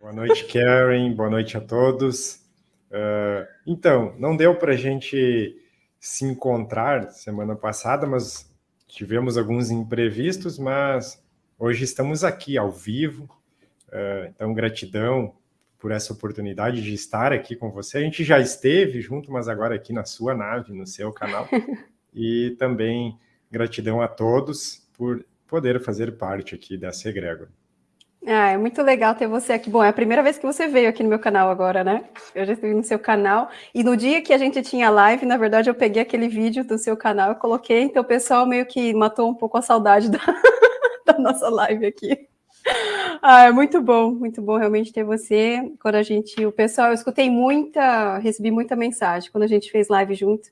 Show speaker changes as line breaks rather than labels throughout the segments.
Boa noite, Karen. Boa noite a todos. Uh, então, não deu para a gente se encontrar semana passada, mas tivemos alguns imprevistos, mas hoje estamos aqui ao vivo. Uh, então, gratidão por essa oportunidade de estar aqui com você. A gente já esteve junto, mas agora aqui na sua nave, no seu canal. e também gratidão a todos por poder fazer parte aqui dessa egrégora.
Ah, é muito legal ter você aqui. Bom, é a primeira vez que você veio aqui no meu canal agora, né? Eu já estive no seu canal. E no dia que a gente tinha live, na verdade, eu peguei aquele vídeo do seu canal e coloquei. Então, o pessoal meio que matou um pouco a saudade da, da nossa live aqui. Ah, é muito bom, muito bom realmente ter você. Quando a gente, o pessoal, eu escutei muita, recebi muita mensagem quando a gente fez live junto,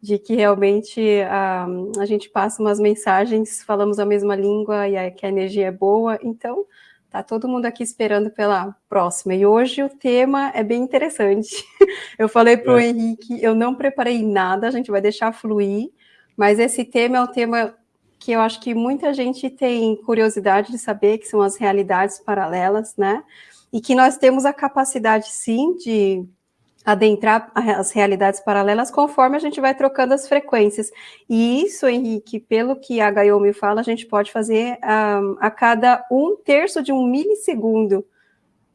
de que realmente a, a gente passa umas mensagens, falamos a mesma língua e que a energia é boa. Então, Tá todo mundo aqui esperando pela próxima. E hoje o tema é bem interessante. Eu falei para o é. Henrique, eu não preparei nada, a gente vai deixar fluir, mas esse tema é um tema que eu acho que muita gente tem curiosidade de saber, que são as realidades paralelas, né? E que nós temos a capacidade, sim, de adentrar as realidades paralelas conforme a gente vai trocando as frequências. E isso, Henrique, pelo que a Gaiomi fala, a gente pode fazer um, a cada um terço de um milissegundo.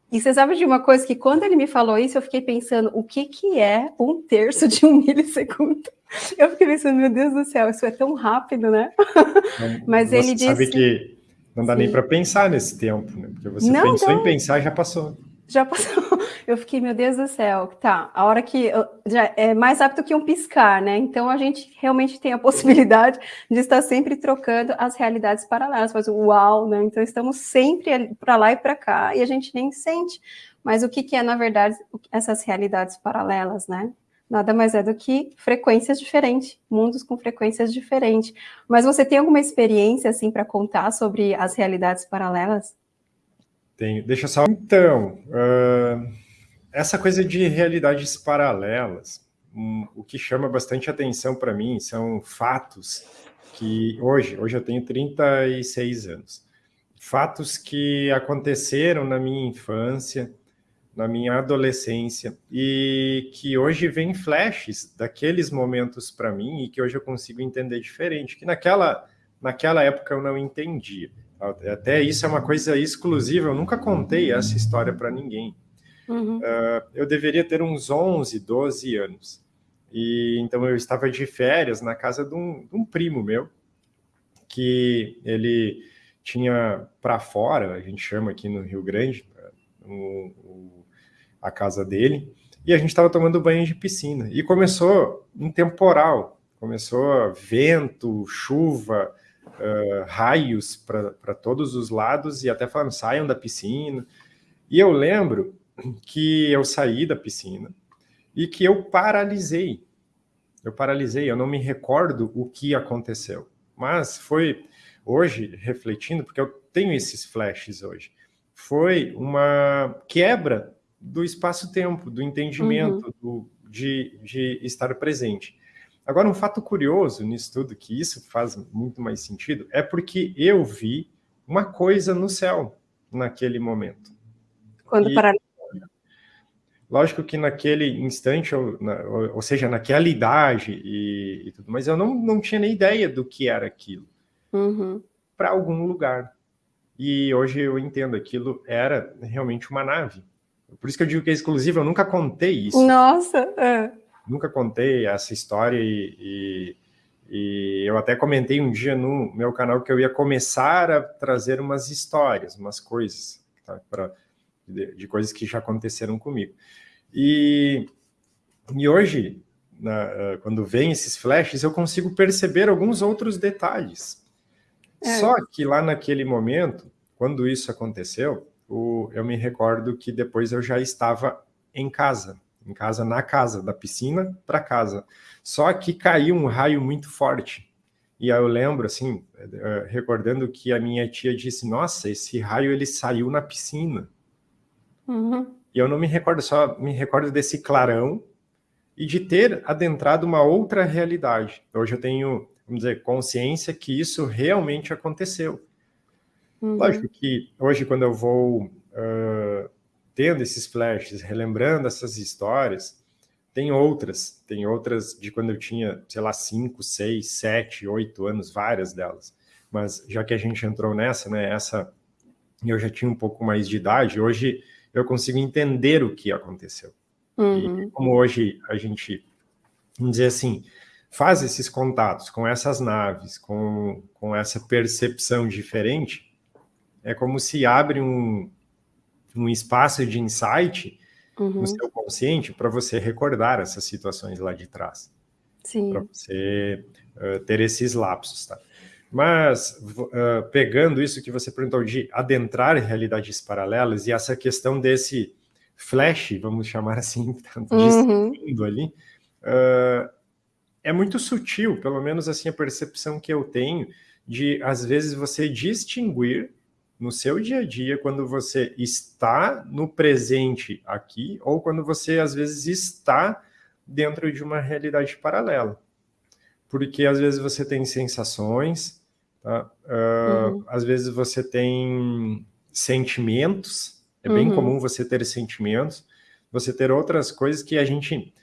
E você sabe de uma coisa que quando ele me falou isso, eu fiquei pensando, o que, que é um terço de um milissegundo? Eu fiquei pensando, meu Deus do céu, isso é tão rápido, né?
Não, Mas ele disse... sabe que não dá Sim. nem para pensar nesse tempo, né? Porque você não, pensou não. em pensar e já passou.
Já passou. Eu fiquei, meu Deus do céu, tá. A hora que. Já é mais rápido que um piscar, né? Então a gente realmente tem a possibilidade de estar sempre trocando as realidades paralelas. Faz uau, né? Então estamos sempre para lá e para cá e a gente nem sente. Mas o que, que é, na verdade, essas realidades paralelas, né? Nada mais é do que frequências diferentes, mundos com frequências diferentes. Mas você tem alguma experiência, assim, para contar sobre as realidades paralelas?
Deixa só. Então, uh, essa coisa de realidades paralelas, um, o que chama bastante atenção para mim são fatos que hoje, hoje eu tenho 36 anos, fatos que aconteceram na minha infância, na minha adolescência e que hoje vem flashes daqueles momentos para mim e que hoje eu consigo entender diferente, que naquela naquela época eu não entendia. Até isso é uma coisa exclusiva, eu nunca contei essa história para ninguém. Uhum. Uh, eu deveria ter uns 11, 12 anos. E então eu estava de férias na casa de um, de um primo meu, que ele tinha para fora, a gente chama aqui no Rio Grande, um, um, a casa dele, e a gente estava tomando banho de piscina. E começou um temporal, começou vento, chuva, uh, raios para todos os lados e até falando, saiam da piscina. E eu lembro que eu saí da piscina e que eu paralisei. Eu paralisei, eu não me recordo o que aconteceu. Mas foi hoje, refletindo, porque eu tenho esses flashes hoje, foi uma quebra do espaço-tempo, do entendimento, uhum. do, de, de estar presente. Agora, um fato curioso nisso tudo, que isso faz muito mais sentido, é porque eu vi uma coisa no céu naquele momento.
Quando e, pararam.
Lógico que naquele instante, ou, na, ou, ou seja, naquela idade e, e, tudo, mas eu não, não tinha nem ideia do que era aquilo. Uhum. Para algum lugar. E hoje eu entendo, aquilo era realmente uma nave. Por isso que eu digo que é exclusivo, eu nunca contei isso.
Nossa! É
nunca contei essa história e, e, e, eu até comentei um dia no meu canal que eu ia começar a trazer umas histórias, umas coisas, tá? Pra, de, de, coisas que já aconteceram comigo. E, e hoje, na, quando vem esses flashes, eu consigo perceber alguns outros detalhes. É. Só que lá naquele momento, quando isso aconteceu, o, eu me recordo que depois eu já estava em casa em casa, na casa, da piscina para casa. Só que caiu um raio muito forte. E aí eu lembro, assim, eh, recordando que a minha tia disse, nossa, esse raio ele saiu na piscina. Uhum. E eu não me recordo, só me recordo desse clarão e de ter adentrado uma outra realidade. Hoje eu tenho, vamos dizer, consciência que isso realmente aconteceu. Uhum. Lógico que hoje, quando eu vou uh, tendo esses flashes, relembrando essas histórias, tem outras, tem outras de quando eu tinha, sei lá, 5, 6, 7, 8 anos, várias delas. Mas já que a gente entrou nessa, né, essa eu já tinha um pouco mais de idade, hoje eu consigo entender o que aconteceu. Uhum. E como hoje a gente, vamos dizer assim, faz esses contatos com essas naves, com, com essa percepção diferente, é como se abre um, um espaço de insight uhum. no seu consciente para você recordar essas situações lá de trás. Para você uh, ter esses lapsos, tá? Mas, uh, pegando isso que você perguntou de adentrar realidades paralelas e essa questão desse flash, vamos chamar assim, uhum. ali, uh, é muito sutil, pelo menos assim a percepção que eu tenho, de às vezes você distinguir no seu dia a dia quando você está no presente aqui ou quando você às vezes está dentro de uma realidade paralela. Porque às vezes você tem sensações, tá? uh, uhum. às vezes você tem sentimentos, é bem uhum. comum você ter sentimentos, você ter outras coisas que a gente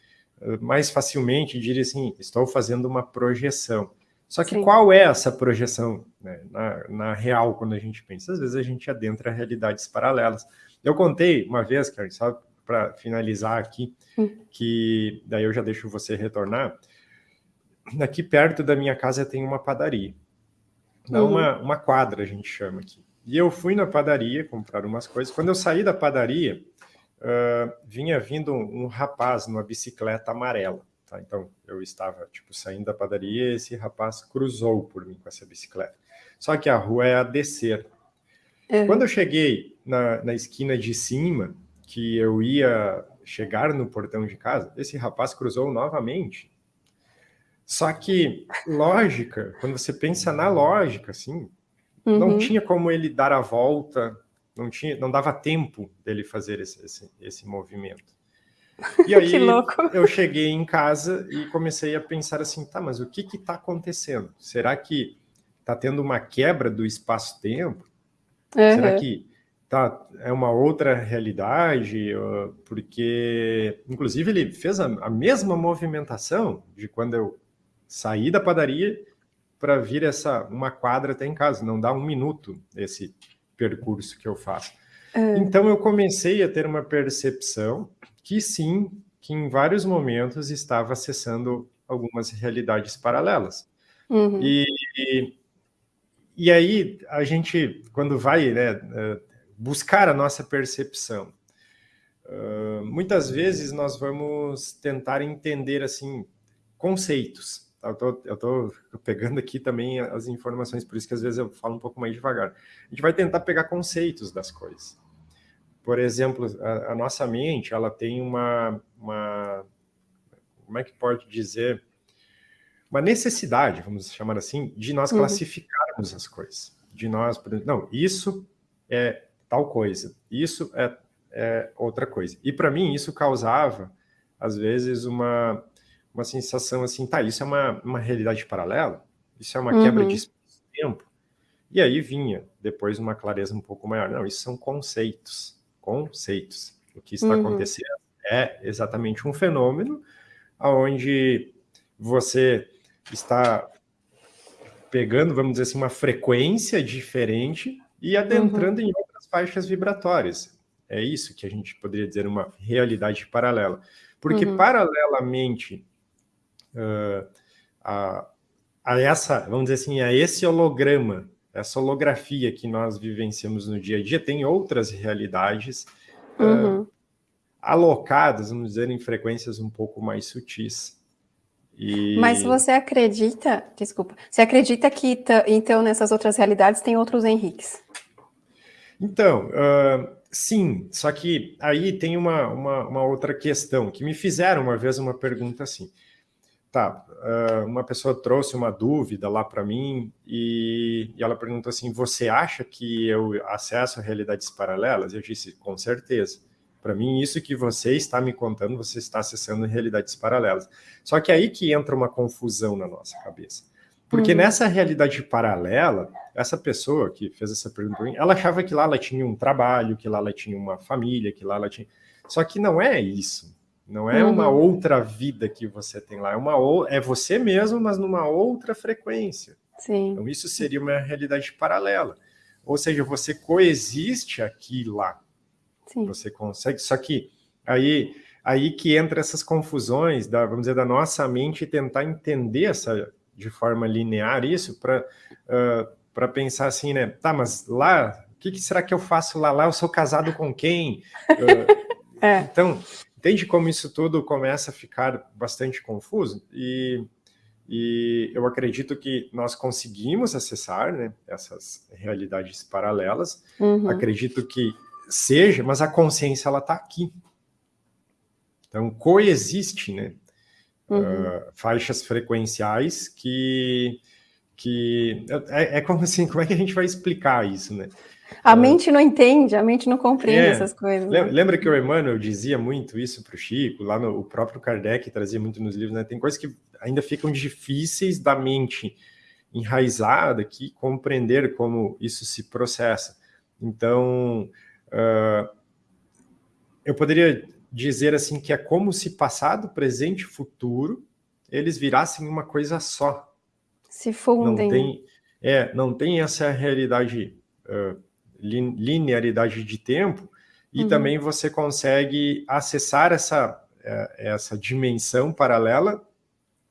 uh, mais facilmente diria assim, estou fazendo uma projeção. Só que Sim. qual é essa projeção né, na, na, real, quando a gente pensa? Às vezes a gente adentra realidades paralelas. Eu contei uma vez, Karen, só para finalizar aqui, hum. que daí eu já deixo você retornar. Aqui perto da minha casa tem uma padaria. Não, uhum. uma, uma quadra, a gente chama aqui. E eu fui na padaria comprar umas coisas. Quando eu saí da padaria, uh, vinha vindo um, um rapaz numa bicicleta amarela. Tá? Então, eu estava, tipo, saindo da padaria e esse rapaz cruzou por mim com essa bicicleta. Só que a rua é a descer. É. Quando eu cheguei na, na esquina de cima, que eu ia chegar no portão de casa, esse rapaz cruzou novamente. Só que lógica, quando você pensa na lógica, assim, uhum. não tinha como ele dar a volta, não tinha, não dava tempo dele fazer esse, esse, esse movimento. E aí eu cheguei em casa e comecei a pensar assim, tá, mas o que que tá acontecendo? Será que tá tendo uma quebra do espaço-tempo? Uhum. Será que tá, é uma outra realidade? Porque, inclusive, ele fez a, a mesma movimentação de quando eu saí da padaria para vir essa uma quadra até em casa. Não dá um minuto esse percurso que eu faço. Uhum. Então eu comecei a ter uma percepção que sim, que em vários momentos estava acessando algumas realidades paralelas. Uhum. E, e, e, aí a gente, quando vai né, eh, buscar a nossa percepção, uh, muitas vezes nós vamos tentar entender assim conceitos. Eu estou pegando aqui também as informações, por isso que às vezes eu falo um pouco mais devagar. A gente vai tentar pegar conceitos das coisas. Por exemplo, a, a nossa mente, ela tem uma, uma, como é que pode dizer, uma necessidade, vamos chamar assim, de nós uhum. classificarmos as coisas. De nós, não, isso é tal coisa, isso é, é outra coisa. E para mim isso causava, às vezes, uma, uma sensação assim, tá, isso é uma, uma realidade paralela? Isso é uma uhum. quebra de tempo? E aí vinha depois uma clareza um pouco maior. Não, isso são conceitos conceitos. O que está uhum. acontecendo é exatamente um fenômeno onde você está pegando, vamos dizer assim, uma frequência diferente e adentrando uhum. em outras faixas vibratórias. É isso que a gente poderia dizer uma realidade paralela. Porque, uhum. paralelamente uh, a, a essa, vamos dizer assim, a esse holograma essa holografia que nós vivenciamos no dia a dia tem outras realidades uhum. uh, alocadas, vamos dizer, em frequências um pouco mais sutis.
E... Mas você acredita, desculpa, você acredita que então nessas outras realidades tem outros Henriques?
Então, uh, sim, só que aí tem uma, uma, uma outra questão, que me fizeram uma vez uma pergunta assim, tá, uma pessoa trouxe uma dúvida lá para mim e, e, ela perguntou assim, você acha que eu acesso a realidades paralelas? Eu disse, com certeza. Para mim, isso que você está me contando, você está acessando realidades paralelas. Só que aí que entra uma confusão na nossa cabeça. Porque uhum. nessa realidade paralela, essa pessoa que fez essa pergunta ela achava que lá ela tinha um trabalho, que lá ela tinha uma família, que lá ela tinha... Só que não é isso. Não é uhum. uma outra vida que você tem lá. É, uma, é você mesmo, mas numa outra frequência.
Sim.
Então isso seria uma realidade paralela. Ou seja, você coexiste aqui e lá. Sim. Você consegue... Só que aí, aí que entra essas confusões, da, vamos dizer, da nossa mente tentar entender essa de forma linear isso para uh, para pensar assim, né? Tá, mas lá, o que, que, será que eu faço lá? Lá eu sou casado com quem? Uh, é. Então, entende como isso tudo começa a ficar bastante confuso? E, e eu acredito que nós conseguimos acessar né, essas realidades paralelas. Uhum. Acredito que seja, mas a consciência ela está aqui. Então coexiste, né? uhum. uh, faixas frequenciais que que é, é, como assim, como é que a gente vai explicar isso, né?
A uh, mente não entende, a mente não compreende é, essas coisas.
Né? Lembra que o Emmanuel dizia muito isso para o Chico, lá no o próprio Kardec trazia muito nos livros, né? Tem coisas que ainda ficam difíceis da mente enraizada aqui compreender como isso se processa. Então, uh, eu poderia dizer assim que é como se passado, presente e futuro eles virassem uma coisa só.
Se fundem.
Não tem, é, não tem essa realidade, uh, linearidade de tempo, e uhum. também você consegue acessar essa, uh, essa dimensão paralela,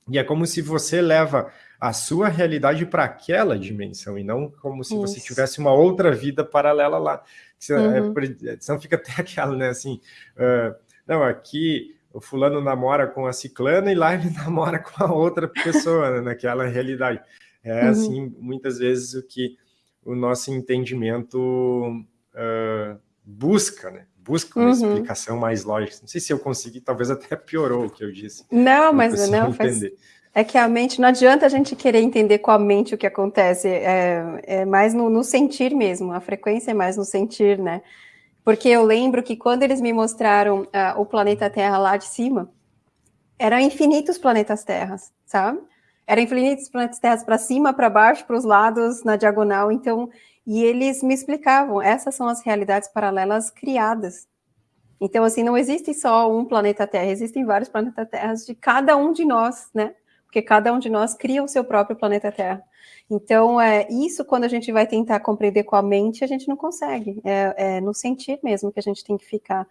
e é como se você leva a sua realidade para aquela dimensão, e não como se Isso. você tivesse uma outra vida paralela lá. Uhum. É, senão fica até aquela, né, assim, uh, não, aqui o fulano namora com a ciclana e lá ele namora com a outra pessoa, né, naquela realidade. É uhum. assim, muitas vezes, o que o nosso entendimento uh, busca, né? Busca uma uhum. explicação mais lógica. Não sei se eu consegui, talvez até piorou o que eu disse.
Não, mas não, faz... É que a mente, não adianta a gente querer entender com a mente o que acontece, é, é mais no, no sentir mesmo, a frequência é mais no sentir, né? Porque eu lembro que quando eles me mostraram uh, o planeta Terra lá de cima, eram infinitos planetas Terras, sabe? Eram infinitos planetas Terras para cima, para baixo, para os lados, na diagonal. Então, e eles me explicavam, essas são as realidades paralelas criadas. Então, assim, não existe só um planeta Terra, existem vários planetas Terras de cada um de nós, né? Porque cada um de nós cria o seu próprio planeta Terra. Então, é, isso quando a gente vai tentar compreender com a mente, a gente não consegue. É, é no sentir mesmo que a gente tem que ficar,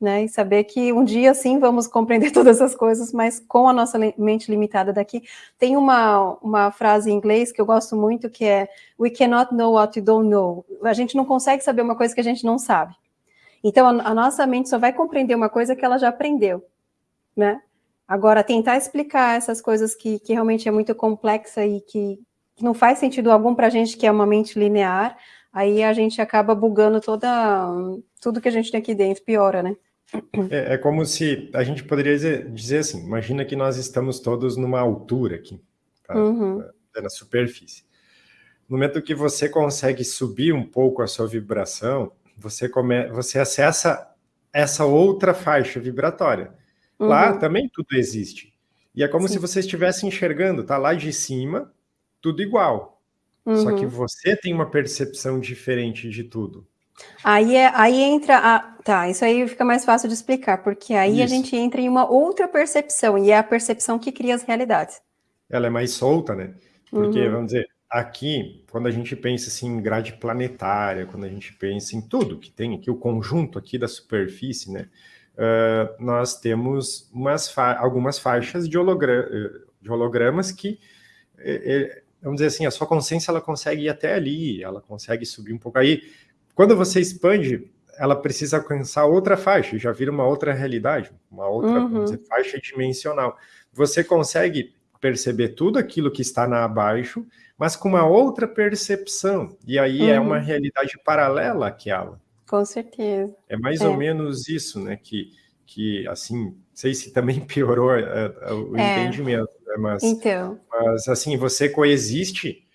né? E saber que um dia, sim, vamos compreender todas essas coisas, mas com a nossa mente limitada daqui. Tem uma, uma frase em inglês que eu gosto muito, que é We cannot know what we don't know. A gente não consegue saber uma coisa que a gente não sabe. Então, a, a nossa mente só vai compreender uma coisa que ela já aprendeu, né? Agora, tentar explicar essas coisas que, que realmente é muito complexa e que, que não faz sentido algum para a gente que é uma mente linear, aí a gente acaba bugando toda, tudo que a gente tem aqui dentro, piora, né?
É, é como se a gente poderia dizer, dizer, assim, imagina que nós estamos todos numa altura aqui, tá? uhum. Na superfície. No momento que você consegue subir um pouco a sua vibração, você, come, você acessa essa outra faixa vibratória. Uhum. Lá também tudo existe. E é como Sim. se você estivesse enxergando, tá lá de cima, tudo igual. Uhum. Só que uhum. você tem uma percepção diferente de tudo.
Aí, é, aí entra a... Tá, isso aí fica mais fácil de explicar, porque aí isso. a gente entra em uma outra percepção, e é a percepção que cria as realidades.
Ela é mais solta, né? Porque, uhum. vamos dizer, aqui, quando a gente pensa assim, em grade planetária, quando a gente pensa em tudo que tem aqui, o conjunto aqui da superfície, né? Uh, nós temos umas fa algumas faixas de, hologra de hologramas que é, vamos dizer assim, a sua consciência ela consegue ir até ali, ela consegue subir um pouco. Aí, quando você expande, ela precisa alcançar outra faixa, já vira uma outra realidade, uma outra uhum. dizer, faixa dimensional. Você consegue perceber tudo aquilo que está na abaixo, mas com uma outra percepção. E aí uhum. é uma uhum. realidade paralela àquela.
Com certeza.
É mais é. ou menos isso, né? Que, que assim, sei se também piorou uh, o é. entendimento, né? mas,
então.
mas assim, você coexiste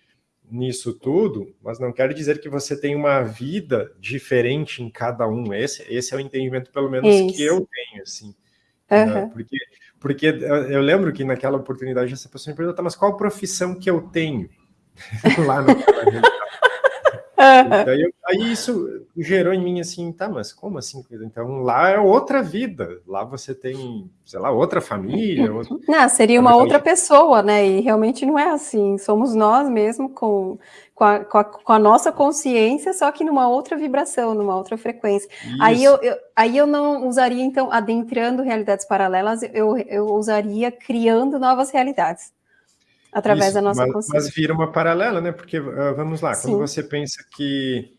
nisso tudo, mas não quer dizer que você tem uma vida diferente em cada um. Esse, esse é o entendimento, pelo menos, Isso. que eu tenho, assim. Uhum. Né? Porque, porque eu lembro que naquela oportunidade essa pessoa me perguntou, tá, mas qual profissão que eu tenho lá naquela Daí, aí isso gerou em mim assim, tá, mas como assim? Então lá é outra vida, lá você tem, sei lá, outra família. Outra...
Não, seria uma outra pessoa, né? E realmente não é assim. Somos nós mesmo com, com, a, com, a, com a nossa consciência, só que numa outra vibração, numa outra frequência. Aí eu, eu, aí eu não usaria, então, adentrando realidades paralelas, eu, eu usaria criando novas realidades através Isso, da nossa
mas,
consciência.
Mas vira uma paralela, né? Porque, uh, vamos lá, Sim. quando você pensa que...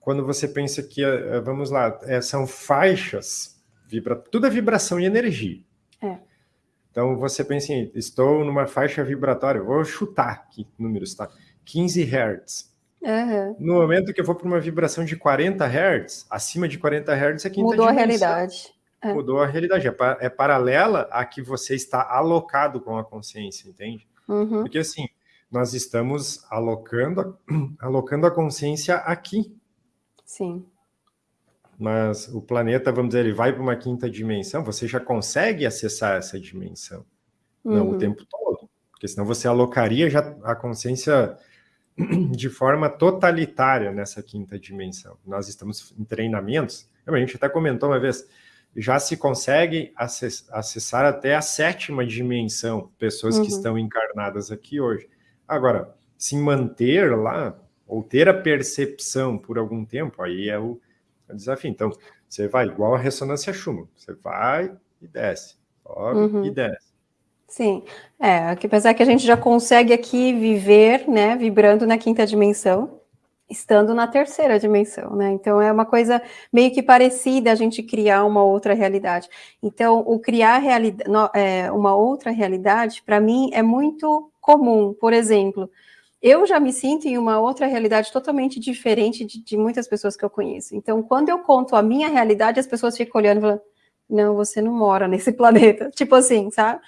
Quando você pensa que, uh, vamos lá, é, são faixas, vibra, tudo é vibração e energia. É. Então, você pensa em, estou numa faixa vibratória, vou chutar aqui números, tá? 15 Hz. Uhum. No momento que eu vou para uma vibração de 40 Hz, acima de 40 Hz é quinta
Mudou dimensão. a realidade.
É. Mudou a realidade. É, é paralela a que você está alocado com a consciência, entende? Uhum. Porque assim, nós estamos alocando, alocando a consciência aqui.
Sim.
Mas o planeta, vamos dizer, ele vai para uma quinta dimensão, você já consegue acessar essa dimensão. Uhum. Não o tempo todo. Porque senão você alocaria já a consciência de forma totalitária nessa quinta dimensão. Nós estamos em treinamentos, a gente até comentou uma vez, já se consegue acessar até a sétima dimensão, pessoas uhum. que estão encarnadas aqui hoje. Agora, se manter lá, ou ter a percepção por algum tempo, aí é o, é o desafio. Então, você vai igual a ressonância Schumann, você vai e desce, sobe uhum. e desce.
Sim, é, apesar que a gente já consegue aqui viver, né, vibrando na quinta dimensão, estando na terceira dimensão, né? Então é uma coisa meio que parecida a gente criar uma outra realidade. Então, o criar realidade, é, uma outra realidade, para mim, é muito comum. Por exemplo, eu já me sinto em uma outra realidade totalmente diferente de, de muitas pessoas que eu conheço. Então, quando eu conto a minha realidade, as pessoas ficam olhando e falando, não, você não mora nesse planeta. Tipo assim, sabe?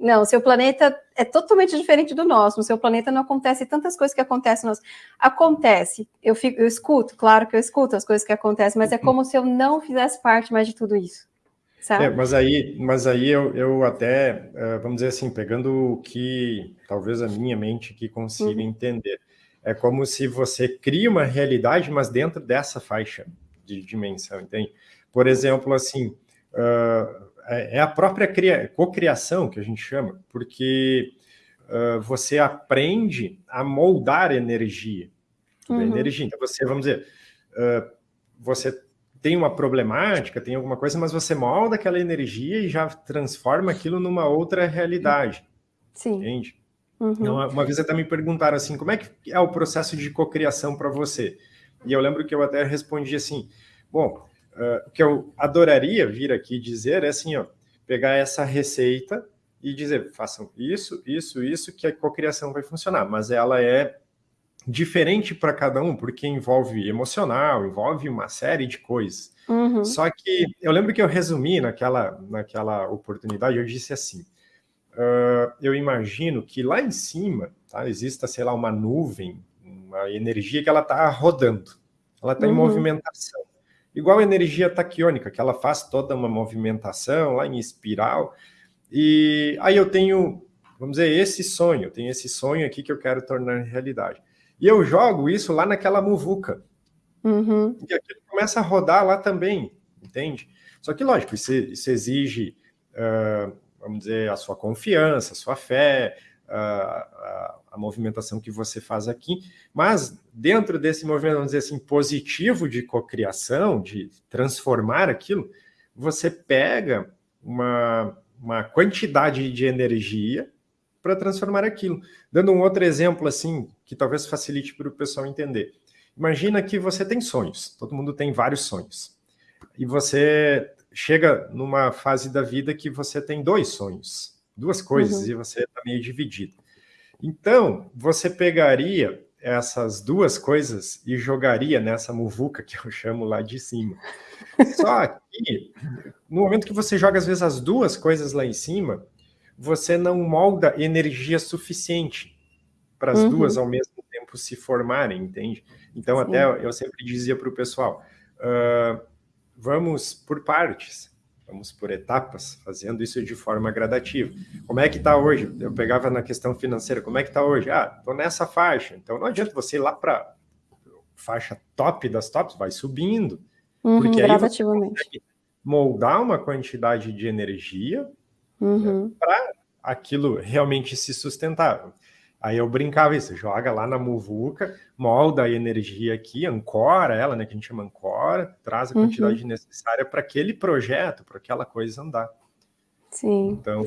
Não, seu planeta é totalmente diferente do nosso. No seu planeta não acontece tantas coisas que acontecem no nosso. Acontece. Eu, fico, eu escuto, claro que eu escuto as coisas que acontecem, mas é uhum. como se eu não fizesse parte mais de tudo isso. Sabe? É,
mas aí, mas aí eu, eu até, eh, vamos dizer assim, pegando o que talvez a minha mente que consiga uhum. entender. É como se você cria uma realidade, mas dentro dessa faixa de dimensão, entende? Por exemplo, assim, uh, é, é a própria cocriação que a gente chama, porque uh, você aprende a moldar energia. Uhum. Energia. Então, você, vamos dizer, uh, você tem uma problemática, tem alguma coisa, mas você molda aquela energia e já transforma aquilo numa outra realidade.
Sim.
Entende? Uhum. Então, uma vez até me perguntaram assim, como é que é o processo de cocriação para você? E eu lembro que eu até respondi assim, bom, uh, o que eu adoraria vir aqui dizer é assim, ó, pegar essa receita e dizer, façam isso, isso, isso, que a cocriação vai funcionar, mas ela é diferente para cada um, porque envolve emocional, envolve uma série de coisas. Uhum. Só que eu lembro que eu resumi naquela, naquela oportunidade, eu disse assim, uh, eu imagino que lá em cima tá, exista, sei lá, uma nuvem, uma energia que ela está rodando, ela está uhum. em movimentação. Igual a energia taquiônica, que ela faz toda uma movimentação lá em espiral. E aí eu tenho, vamos dizer, esse sonho, eu tenho esse sonho aqui que eu quero tornar realidade. E eu jogo isso lá naquela muvuca. Uhum. E aquilo começa a rodar lá também, entende? Só que, lógico, isso, isso exige, uh, vamos dizer, a sua confiança, a sua fé, uh, a movimentação que você faz aqui, mas dentro desse movimento, vamos dizer assim, positivo de cocriação, de transformar aquilo, você pega uma, uma quantidade de energia para transformar aquilo. Dando um outro exemplo, assim, que talvez facilite para o pessoal entender. Imagina que você tem sonhos, todo mundo tem vários sonhos. E você chega numa fase da vida que você tem dois sonhos, duas coisas, uhum. e você está meio dividido. Então, você pegaria essas duas coisas e jogaria nessa muvuca que eu chamo lá de cima. Só que, no momento que você joga, às vezes, as duas coisas lá em cima, você não molda energia suficiente para as uhum. duas ao mesmo tempo se formarem, entende? Então, Sim. até eu sempre dizia para o pessoal, uh, vamos por partes. Vamos por etapas, fazendo isso de forma gradativa. Como é que está hoje? Eu pegava na questão financeira, como é que está hoje? Ah, estou nessa faixa. Então não adianta você ir lá para faixa top das tops, vai subindo.
Uhum, porque aí gradativamente.
moldar uma quantidade de energia uhum. né, para aquilo realmente se sustentar. Aí eu brincava isso, joga lá na muvuca, molda a energia aqui, ancora ela, né, que a gente chama ancora, traz a quantidade uhum. necessária para aquele projeto, para aquela coisa andar.
Sim. Então,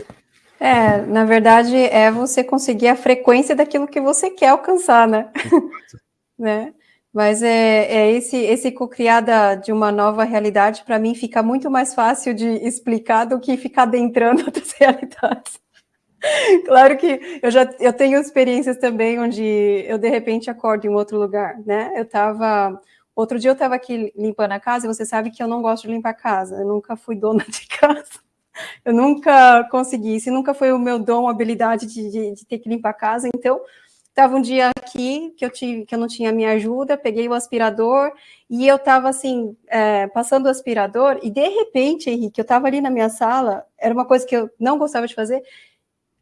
é, na verdade, é você conseguir a frequência daquilo que você quer alcançar, né? né? Mas é, é esse, esse co-criada de uma nova realidade, para mim, fica muito mais fácil de explicar do que ficar adentrando outras realidades. Claro que eu já eu tenho experiências também onde eu de repente acordo em outro lugar, né? Eu estava outro dia eu estava aqui limpando a casa e você sabe que eu não gosto de limpar a casa. Eu nunca fui dona de casa. Eu nunca consegui, se nunca foi o meu dom, habilidade de, de, de ter que limpar a casa. Então, estava um dia aqui que eu tive, que eu não tinha minha ajuda, peguei o aspirador e eu estava assim é, passando o aspirador e de repente, Henrique, eu estava ali na minha sala, era uma coisa que eu não gostava de fazer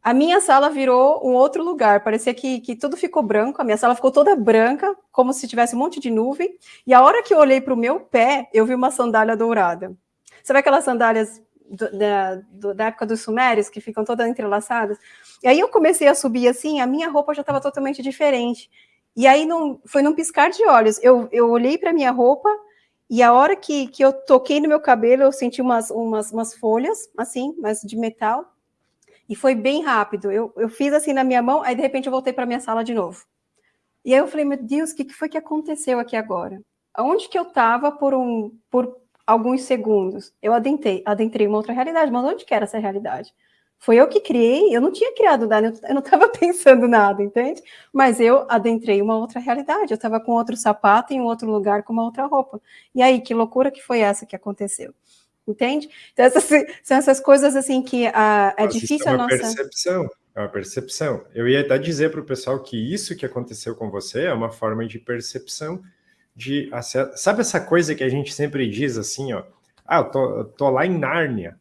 a minha sala virou um outro lugar, parecia que, que tudo ficou branco, a minha sala ficou toda branca, como se tivesse um monte de nuvem, e a hora que eu olhei para o meu pé, eu vi uma sandália dourada. Sabe aquelas sandálias do, da, do, da, época dos sumérios, que ficam todas entrelaçadas? E aí eu comecei a subir assim, a minha roupa já estava totalmente diferente. E aí não, foi num piscar de olhos, eu, eu olhei para minha roupa, e a hora que, que eu toquei no meu cabelo, eu senti umas, umas, umas folhas, assim, mas de metal, e foi bem rápido. Eu, eu fiz assim na minha mão, aí de repente eu voltei para minha sala de novo. E aí eu falei, meu Deus, o que, que foi que aconteceu aqui agora? Aonde que eu estava por, um, por alguns segundos? Eu adentrei, adentrei uma outra realidade, mas onde que era essa realidade? Foi eu que criei, eu não tinha criado nada, eu não estava pensando nada, entende? Mas eu adentrei uma outra realidade, eu estava com outro sapato em um outro lugar com uma outra roupa. E aí, que loucura que foi essa que aconteceu? Entende? Então, essas, são essas coisas assim que a, é difícil
é
uma a nossa...
percepção, é uma percepção. Eu ia até dizer para o pessoal que isso que aconteceu com você é uma forma de percepção de... Sabe essa coisa que a gente sempre diz assim, ó? Ah, eu tô, eu tô lá em Nárnia.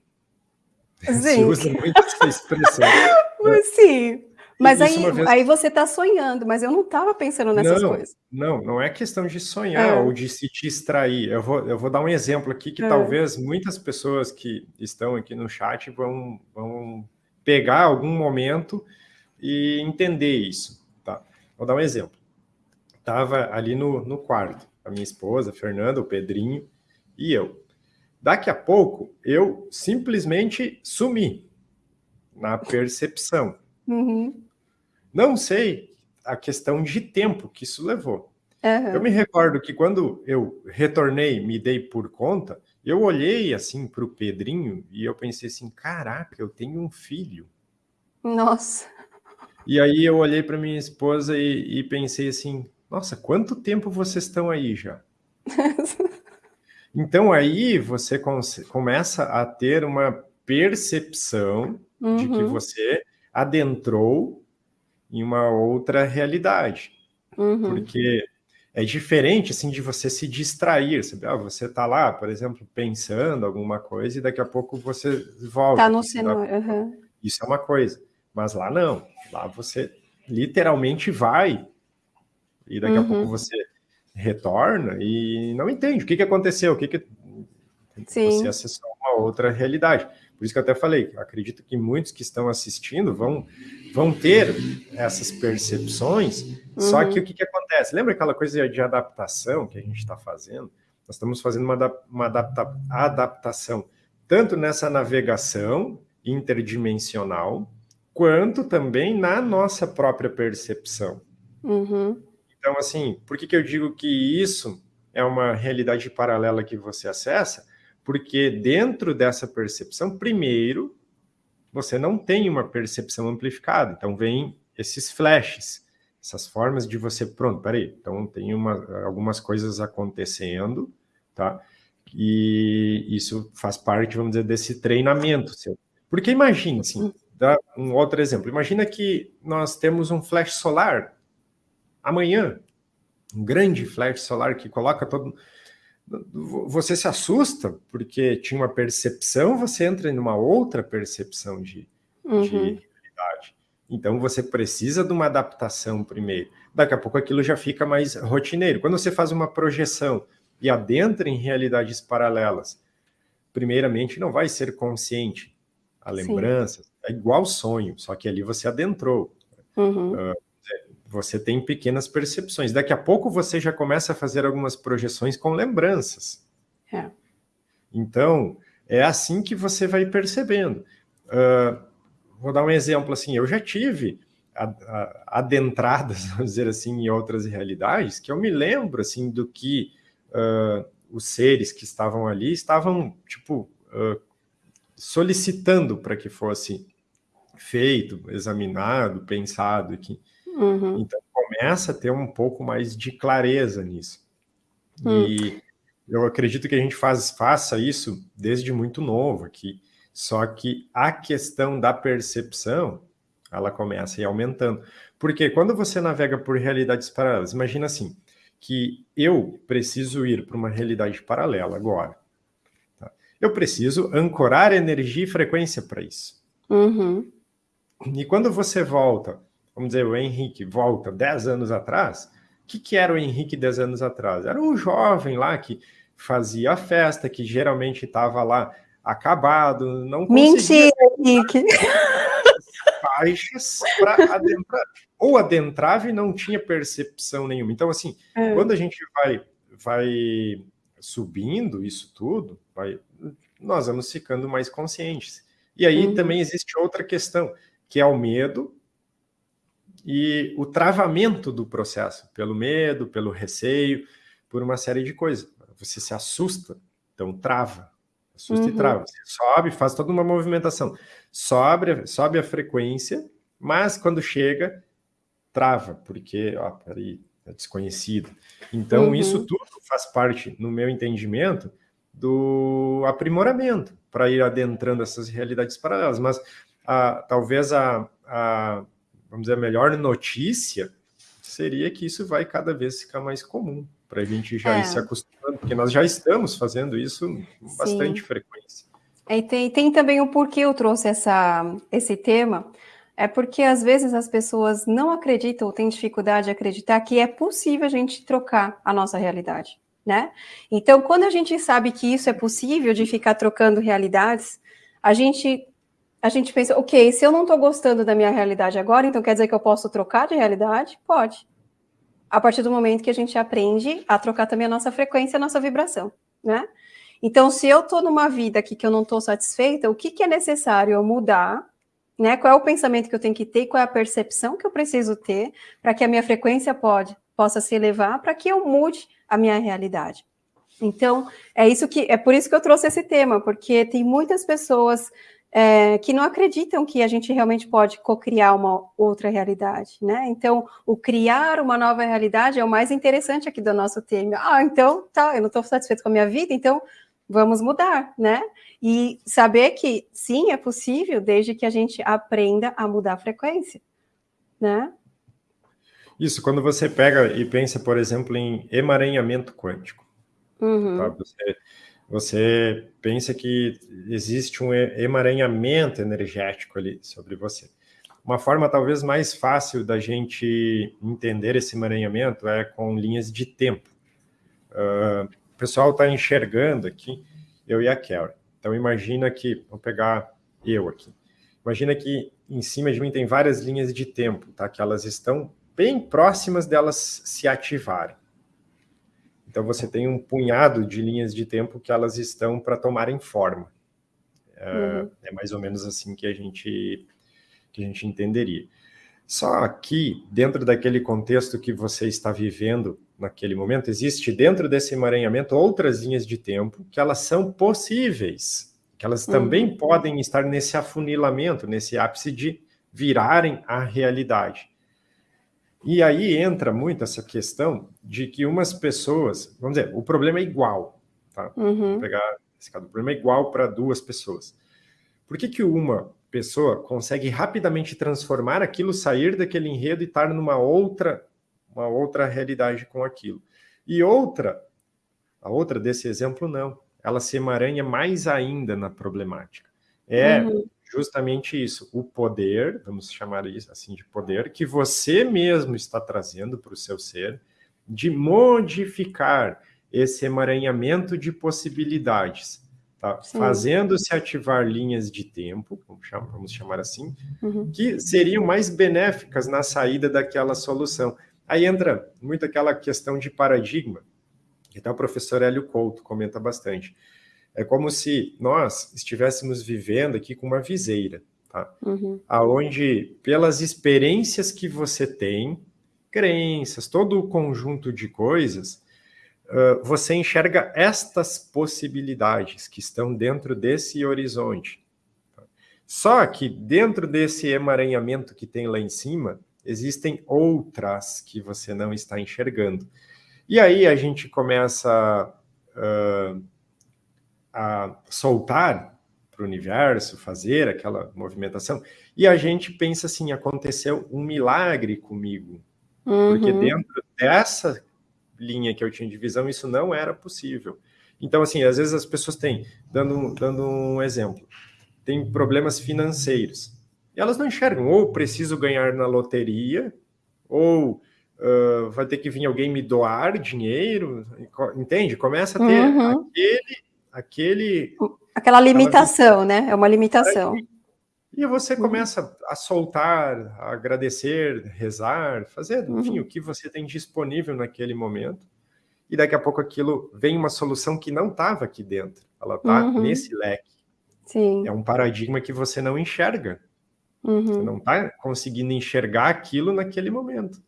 Sim. Se
usa muito essa expressão.
Sim, mas aí, vez... aí você está sonhando, mas eu não estava pensando nessas
não,
coisas.
Não, não é questão de sonhar é. ou de se distrair. Eu vou, eu vou dar um exemplo aqui que é. talvez muitas pessoas que estão aqui no chat vão, vão pegar algum momento e entender isso. Tá? Vou dar um exemplo. Estava ali no, no quarto, a minha esposa, Fernanda, o Pedrinho e eu. Daqui a pouco, eu simplesmente sumi na percepção. Uhum. Não sei a questão de tempo que isso levou. Uhum. Eu me recordo que quando eu retornei, me dei por conta, eu olhei assim para o Pedrinho e eu pensei assim, caraca, eu tenho um filho.
Nossa.
E aí eu olhei para minha esposa e, e, pensei assim, nossa, quanto tempo vocês estão aí já? então aí você começa a ter uma percepção uhum. de que uhum. você adentrou em uma outra realidade. Uhum. Porque é diferente assim de você se distrair, sabe? Ah, você está lá, por exemplo, pensando alguma coisa e daqui a pouco você volta.
Está no cenário. Uhum.
Isso é uma coisa. Mas lá não. Lá você literalmente vai e daqui uhum. a pouco você retorna e não entende o que, que aconteceu, o que, que Sim. você acessou uma outra realidade. Por isso que eu até falei, acredito que muitos que estão assistindo vão, vão ter essas percepções, uhum. só que o que, que acontece? Lembra aquela coisa de adaptação que a gente está fazendo? Nós estamos fazendo uma, uma adapta, adaptação, tanto nessa navegação interdimensional, quanto também na nossa própria percepção. Uhum. Então, assim, por que, que eu digo que isso é uma realidade paralela que você acessa? Porque dentro dessa percepção, primeiro, você não tem uma percepção amplificada. Então, vem esses flashes, essas formas de você, pronto, peraí, então tem uma, algumas coisas acontecendo, tá? E isso faz parte, vamos dizer, desse treinamento seu. Porque imagine, assim, dá um outro exemplo. Imagina que nós temos um flash solar amanhã, um grande flash solar que coloca todo você se assusta porque tinha uma percepção, você entra em uma outra percepção de, uhum. de realidade. Então você precisa de uma adaptação primeiro. Daqui a pouco aquilo já fica mais rotineiro. Quando você faz uma projeção e adentra em realidades paralelas, primeiramente não vai ser consciente. A lembrança Sim. é igual sonho, só que ali você adentrou. Uhum. Uh, você tem pequenas percepções. Daqui a pouco você já começa a fazer algumas projeções com lembranças. É. Então, é assim que você vai percebendo. Uh, vou dar um exemplo assim, eu já tive adentradas, vamos dizer assim, em outras realidades, que eu me lembro, assim, do que uh, os seres que estavam ali estavam, tipo, uh, solicitando para que fosse feito, examinado, pensado, que Uhum. Então começa a ter um pouco mais de clareza nisso. Uhum. E eu acredito que a gente faz, faça isso desde muito novo aqui. Só que a questão da percepção, ela começa a ir aumentando. Porque quando você navega por realidades paralelas, imagina assim, que eu preciso ir para uma realidade paralela agora. Tá? Eu preciso ancorar energia e frequência para isso. Uhum. E quando você volta vamos dizer, o Henrique volta 10 anos atrás, o que, que era o Henrique 10 anos atrás? Era um jovem lá que fazia festa, que geralmente estava lá acabado, não
conseguia... Mentira, Henrique!
Faixas para adentrar. Ou adentrava e não tinha percepção nenhuma. Então, assim, é. quando a gente vai, vai subindo isso tudo, vai, nós vamos ficando mais conscientes. E aí uhum. também existe outra questão, que é o medo e o travamento do processo, pelo medo, pelo receio, por uma série de coisas. Você se assusta, então trava, assusta uhum. e trava. Você sobe, faz toda uma movimentação. Sobe, sobe a frequência, mas quando chega, trava, porque, ó, peraí, é desconhecido. Então, uhum. isso tudo faz parte, no meu entendimento, do aprimoramento para ir adentrando essas realidades paralelas. Mas a, talvez a, a vamos dizer, a melhor notícia seria que isso vai cada vez ficar mais comum, para a gente já é. ir se acostumando, porque nós já estamos fazendo isso com bastante Sim. frequência.
E tem, tem também o porquê eu trouxe essa, esse tema, é porque às vezes as pessoas não acreditam ou têm dificuldade de acreditar que é possível a gente trocar a nossa realidade, né? Então, quando a gente sabe que isso é possível, de ficar trocando realidades, a gente a gente pensa, ok, se eu não estou gostando da minha realidade agora, então quer dizer que eu posso trocar de realidade? Pode. A partir do momento que a gente aprende a trocar também a nossa frequência, a nossa vibração, né? Então, se eu estou numa vida aqui que eu não estou satisfeita, o que, que é necessário eu mudar, né? Qual é o pensamento que eu tenho que ter, qual é a percepção que eu preciso ter para que a minha frequência pode, possa se elevar, para que eu mude a minha realidade. Então, é isso que é por isso que eu trouxe esse tema, porque tem muitas pessoas é, que não acreditam que a gente realmente pode co-criar uma outra realidade, né? Então, o criar uma nova realidade é o mais interessante aqui do nosso tema. Ah, então, tá, eu não estou satisfeito com a minha vida, então vamos mudar, né? E saber que sim, é possível, desde que a gente aprenda a mudar a frequência, né?
Isso, quando você pega e pensa, por exemplo, em emaranhamento quântico, uhum. tá? você você pensa que existe um emaranhamento energético ali sobre você. Uma forma talvez mais fácil da gente entender esse emaranhamento é com linhas de tempo. Uh, o pessoal está enxergando aqui, eu e a Kelly. Então imagina que, vou pegar eu aqui. Imagina que em cima de mim tem várias linhas de tempo, tá? Que elas estão bem próximas delas se ativarem. Então você tem um punhado de linhas de tempo que elas estão para tomarem forma. É, uhum. É mais ou menos assim que a gente que a gente entenderia. Só que dentro daquele contexto que você está vivendo naquele momento, existe dentro desse emaranhamento outras linhas de tempo que elas são possíveis, que elas uhum. também podem estar nesse afunilamento, nesse ápice de virarem a realidade. E aí entra muito essa questão de que umas pessoas, vamos dizer, o problema é igual, tá? Uhum. Vou pegar esse caso, o problema é igual para duas pessoas. Por que que uma pessoa consegue rapidamente transformar aquilo, sair daquele enredo e estar numa outra, uma outra realidade com aquilo? E outra A outra desse exemplo, não. Ela se emaranha mais ainda na problemática. É uhum. Justamente isso, o poder, vamos chamar isso assim de poder, que você mesmo está trazendo para o seu ser, de modificar esse emaranhamento de possibilidades, tá? fazendo-se ativar linhas de tempo, vamos chamar, vamos chamar assim, uhum. que seriam mais benéficas na saída daquela solução. Aí entra muito aquela questão de paradigma, que até o professor Hélio Couto comenta bastante. É como se nós estivéssemos vivendo aqui com uma viseira, tá? Uhum. Aonde, pelas experiências que você tem, crenças, todo o conjunto de coisas, uh, você enxerga estas possibilidades que estão dentro desse horizonte. Tá? Só que dentro desse emaranhamento que tem lá em cima, existem outras que você não está enxergando. E aí a gente começa uh, a soltar para o universo, fazer aquela movimentação, e a gente pensa assim, aconteceu um milagre comigo, Uhum. Porque dentro dessa linha que eu tinha de visão, isso não era possível. Então, assim, às vezes as pessoas têm, dando, dando um exemplo, têm problemas financeiros. E elas não enxergam, ou preciso ganhar na loteria, ou uh, vai ter que vir alguém me doar dinheiro, entende? Começa a ter uhum. aquele, aquele...
Aquela limitação, né? É uma limitação.
E você uhum. começa a soltar, a agradecer, rezar, fazer, enfim, uhum. o que você tem disponível naquele momento. E daqui a pouco aquilo vem uma solução que não estava aqui dentro. Ela está uhum. nesse leque. Sim. É um paradigma que você não enxerga. Uhum. Você não está conseguindo enxergar aquilo naquele momento.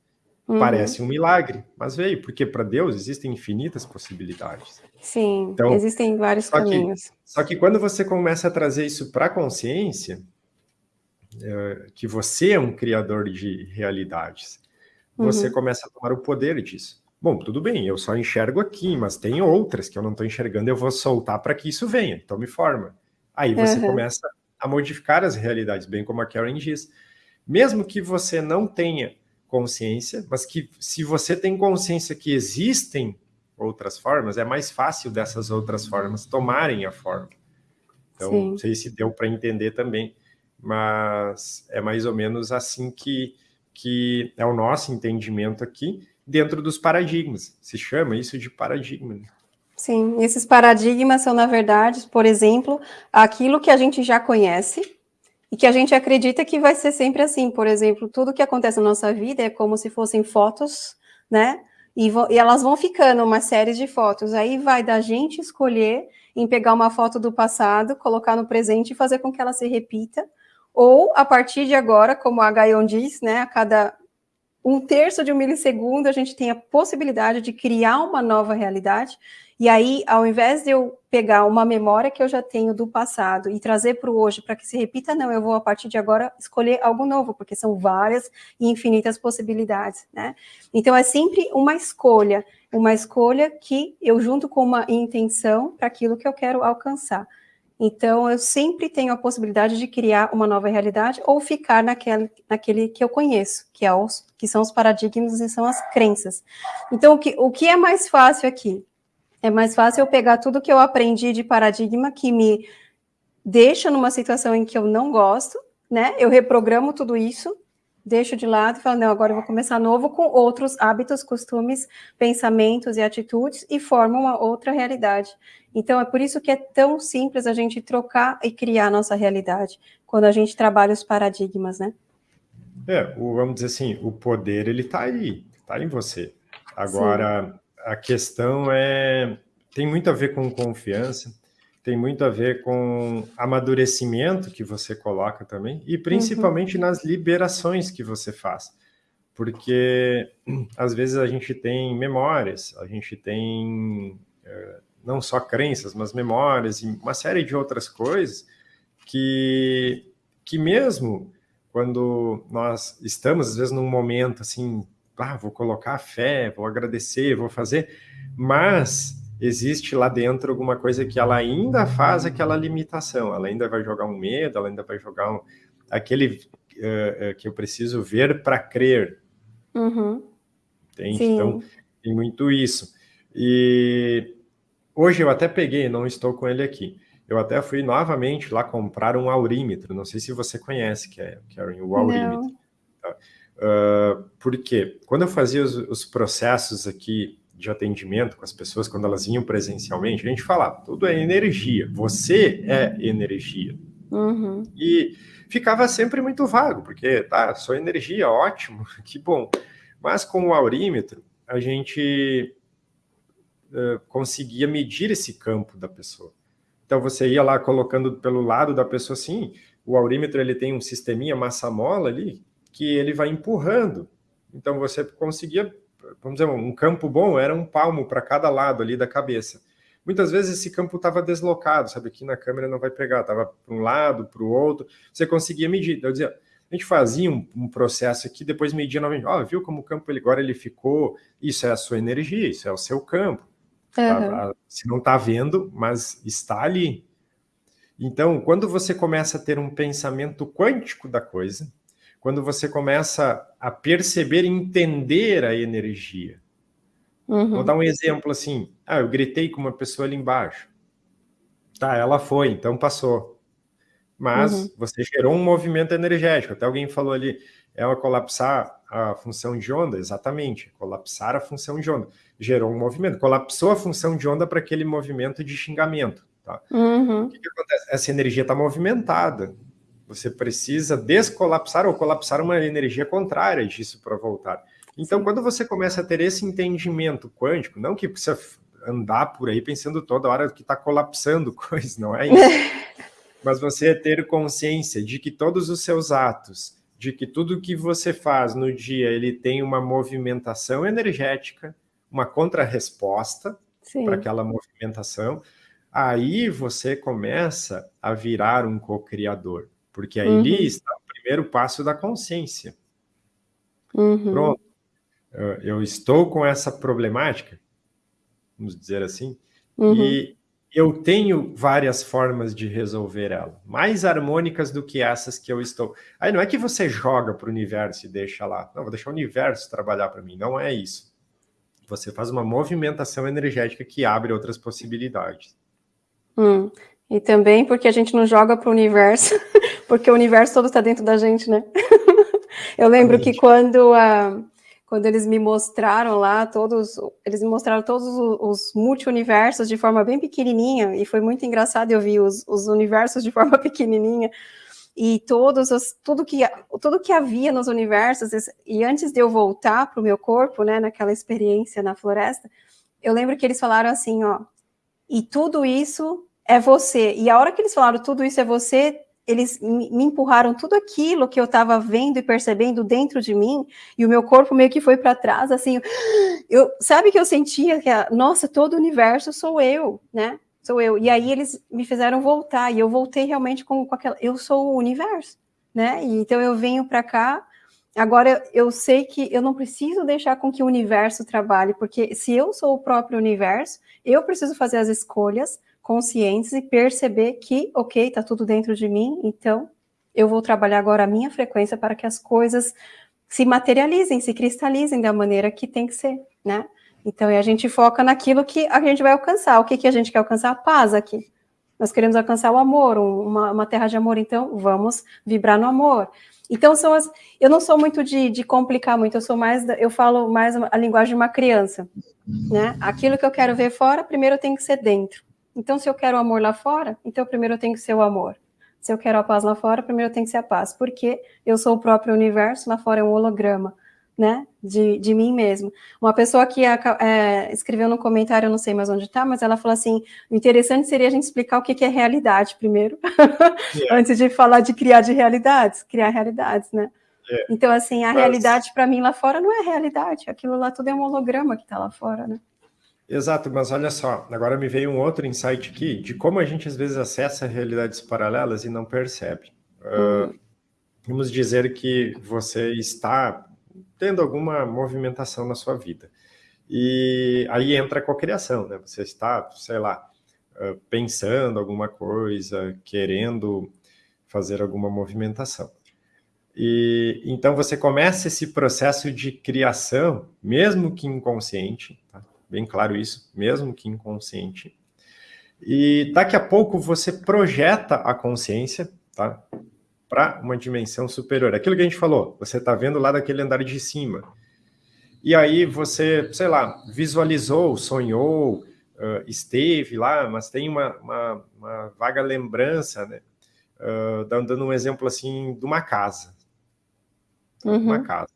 Uhum. Parece um milagre, mas veio, porque para Deus existem infinitas possibilidades.
Sim, então, existem vários só caminhos.
Que, só que quando você começa a trazer isso para a consciência, é, que você é um criador de realidades. Você uhum. começa a tomar o poder disso. Bom, tudo bem, eu só enxergo aqui, mas tem outras que eu não estou enxergando, eu vou soltar para que isso venha, então me forma. Aí você uhum. começa a modificar as realidades, bem como a Karen diz. Mesmo que você não tenha consciência, mas que se você tem consciência que existem outras formas, é mais fácil dessas outras formas tomarem a forma. Então, Sim. não sei se deu para entender também mas é mais ou menos assim que, que é o nosso entendimento aqui, dentro dos paradigmas. Se chama isso de paradigma. Né?
Sim, esses paradigmas são, na verdade, por exemplo, aquilo que a gente já conhece e que a gente acredita que vai ser sempre assim. Por exemplo, tudo que acontece na nossa vida é como se fossem fotos, né? E, e elas vão ficando uma série de fotos. Aí vai da gente escolher em pegar uma foto do passado, colocar no presente e fazer com que ela se repita, ou, a partir de agora, como a Gaion diz, né, a cada um terço de um milissegundo, a gente tem a possibilidade de criar uma nova realidade, e aí, ao invés de eu pegar uma memória que eu já tenho do passado e trazer para o hoje para que se repita, não, eu vou, a partir de agora, escolher algo novo, porque são várias e infinitas possibilidades, né? Então, é sempre uma escolha, uma escolha que eu junto com uma intenção para aquilo que eu quero alcançar. Então, eu sempre tenho a possibilidade de criar uma nova realidade ou ficar naquele, naquele que eu conheço, que, é os, que são os paradigmas e são as crenças. Então, o que, o que é mais fácil aqui? É mais fácil eu pegar tudo que eu aprendi de paradigma que me deixa numa situação em que eu não gosto, né? Eu reprogramo tudo isso, deixo de lado e falo, não, agora eu vou começar novo com outros hábitos, costumes, pensamentos e atitudes e formo uma outra realidade. Então, é por isso que é tão simples a gente trocar e criar a nossa realidade, quando a gente trabalha os paradigmas, né?
É, o, vamos dizer assim, o poder, ele está aí, está em você. Agora, Sim. A questão é, tem muito a ver com confiança, tem muito a ver com amadurecimento que você coloca também, e principalmente uhum. nas liberações que você faz. Porque, às vezes, a gente tem memórias, a gente tem... É, não só crenças, mas memórias e uma série de outras coisas que, que mesmo quando nós estamos, às vezes, num momento assim, ah, vou colocar fé, vou agradecer, vou fazer, mas existe lá dentro alguma coisa que ela ainda faz aquela limitação, ela ainda vai jogar um medo, ela ainda vai jogar um, aquele uh, que eu preciso ver para crer. Uhum. Entende? Então, tem muito isso. E hoje eu até peguei, não estou com ele aqui. Eu até fui novamente lá comprar um aurímetro. Não sei se você conhece, é, Karen, o aurímetro. Tá? Uh, por quê? Quando eu fazia os, os, processos aqui de atendimento com as pessoas, quando elas vinham presencialmente, a gente falava, tudo é energia, você é energia. Uhum. E ficava sempre muito vago, porque, tá, sou energia, ótimo, que bom. Mas com o aurímetro, a gente uh, conseguia medir esse campo da pessoa. Então você ia lá colocando pelo lado da pessoa assim, o aurímetro ele tem um sisteminha massa-mola ali, que ele vai empurrando. Então você conseguia, vamos dizer, um campo bom era um palmo para cada lado ali da cabeça. Muitas vezes esse campo estava deslocado, sabe? Aqui na câmera não vai pegar, estava para um lado, para o outro. Você conseguia medir. Eu dizia, a gente fazia um, um processo aqui, depois media novamente. Ó, oh, viu como o campo ele, agora ele ficou? Isso é a sua energia, isso é o seu campo. Uhum. Você não está vendo, mas está ali. Então, quando você começa a ter um pensamento quântico da coisa, quando você começa a perceber e entender a energia. Uhum. Vou dar um exemplo assim. Ah, eu gritei com uma pessoa ali embaixo. Tá, ela foi, então passou. Mas uhum. você gerou um movimento energético. Até alguém falou ali, ela colapsar a função de onda, exatamente, colapsar a função de onda. Gerou um movimento, colapsou a função de onda para aquele movimento de xingamento. Tá? Uhum. O que, que acontece? Essa energia está movimentada. Você precisa descolapsar ou colapsar uma energia contrária disso para voltar. Então, quando você começa a ter esse entendimento quântico, não que precisa andar por aí pensando toda hora que está colapsando coisas, não é isso. Mas você ter consciência de que todos os seus atos, de que tudo que você faz no dia, ele tem uma movimentação energética, uma contrarresposta para aquela movimentação, aí você começa a virar um co-criador. Porque aí uhum. está o primeiro passo da consciência. Uhum. Pronto. Eu estou com essa problemática, vamos dizer assim, uhum. e eu tenho várias formas de resolver ela, mais harmônicas do que essas que eu estou. Aí não é que você joga para o universo e deixa lá. Não, vou deixar o universo trabalhar para mim. Não é isso. Você faz uma movimentação energética que abre outras possibilidades.
Hum. E também porque a gente não joga para o universo, porque o universo todo está dentro da gente, né? Eu lembro que quando, uh, quando eles me mostraram lá todos, eles me mostraram todos os, os multi-universos de forma bem pequenininha, e foi muito engraçado eu vi os, os universos de forma pequenininha, e todos os, tudo que tudo que havia nos universos e antes de eu voltar para o meu corpo, né, naquela experiência na floresta, eu lembro que eles falaram assim, ó, e tudo isso é você. E a hora que eles falaram tudo isso é você, eles me empurraram tudo aquilo que eu estava vendo e percebendo dentro de mim, e o meu corpo meio que foi para trás, assim, eu, sabe que eu sentia que, nossa, todo o universo sou eu, né? Sou eu. E aí eles me fizeram voltar, e eu voltei realmente com, com aquela, eu sou o universo, né? E, então eu venho para cá, agora eu sei que eu não preciso deixar com que o universo trabalhe, porque se eu sou o próprio universo, eu preciso fazer as escolhas conscientes e perceber que, ok, está tudo dentro de mim, então eu vou trabalhar agora a minha frequência para que as coisas se materializem, se cristalizem da maneira que tem que ser, né? Então, a gente foca naquilo que a gente vai alcançar. O que, que a gente quer alcançar? A paz aqui. Nós queremos alcançar o amor, uma, uma terra de amor, então vamos vibrar no amor. Então, são as. Eu não sou muito de, de complicar muito, eu sou mais. Eu falo mais a linguagem de uma criança. Né? Aquilo que eu quero ver fora, primeiro tem que ser dentro. Então, se eu quero o amor lá fora, então primeiro eu tenho que ser o amor. Se eu quero a paz lá fora, primeiro eu tenho que ser a paz, porque eu sou o próprio universo, lá fora é um holograma, né, de, de mim mesmo. Uma pessoa que é, é, escreveu no comentário, eu não sei mais onde está, mas ela falou assim, o interessante seria a gente explicar o que, que é realidade primeiro, yeah. antes de falar de criar de realidades, criar realidades, né. Yeah. Então, assim, a mas... realidade para mim lá fora não é realidade, aquilo lá tudo é um holograma que está lá fora, né.
Exato, mas olha só, agora me veio um outro insight aqui de como a gente às vezes acessa realidades paralelas e não percebe. Uhum. Uh, vamos dizer que você está tendo alguma movimentação na sua vida. E aí entra a cocriação, né? Você está, sei lá, uh, pensando alguma coisa, querendo fazer alguma movimentação. E então você começa esse processo de criação, mesmo que inconsciente, tá? Bem claro isso, mesmo que inconsciente, E daqui a pouco você projeta a consciência, tá? Para uma dimensão superior. Aquilo que a gente falou, você está vendo lá daquele andar de cima. E aí você, sei lá, visualizou, sonhou, uh, esteve lá, mas tem uma, uma, uma vaga lembrança, né? Uh, dando um exemplo assim de uma casa. Uhum. Uma casa.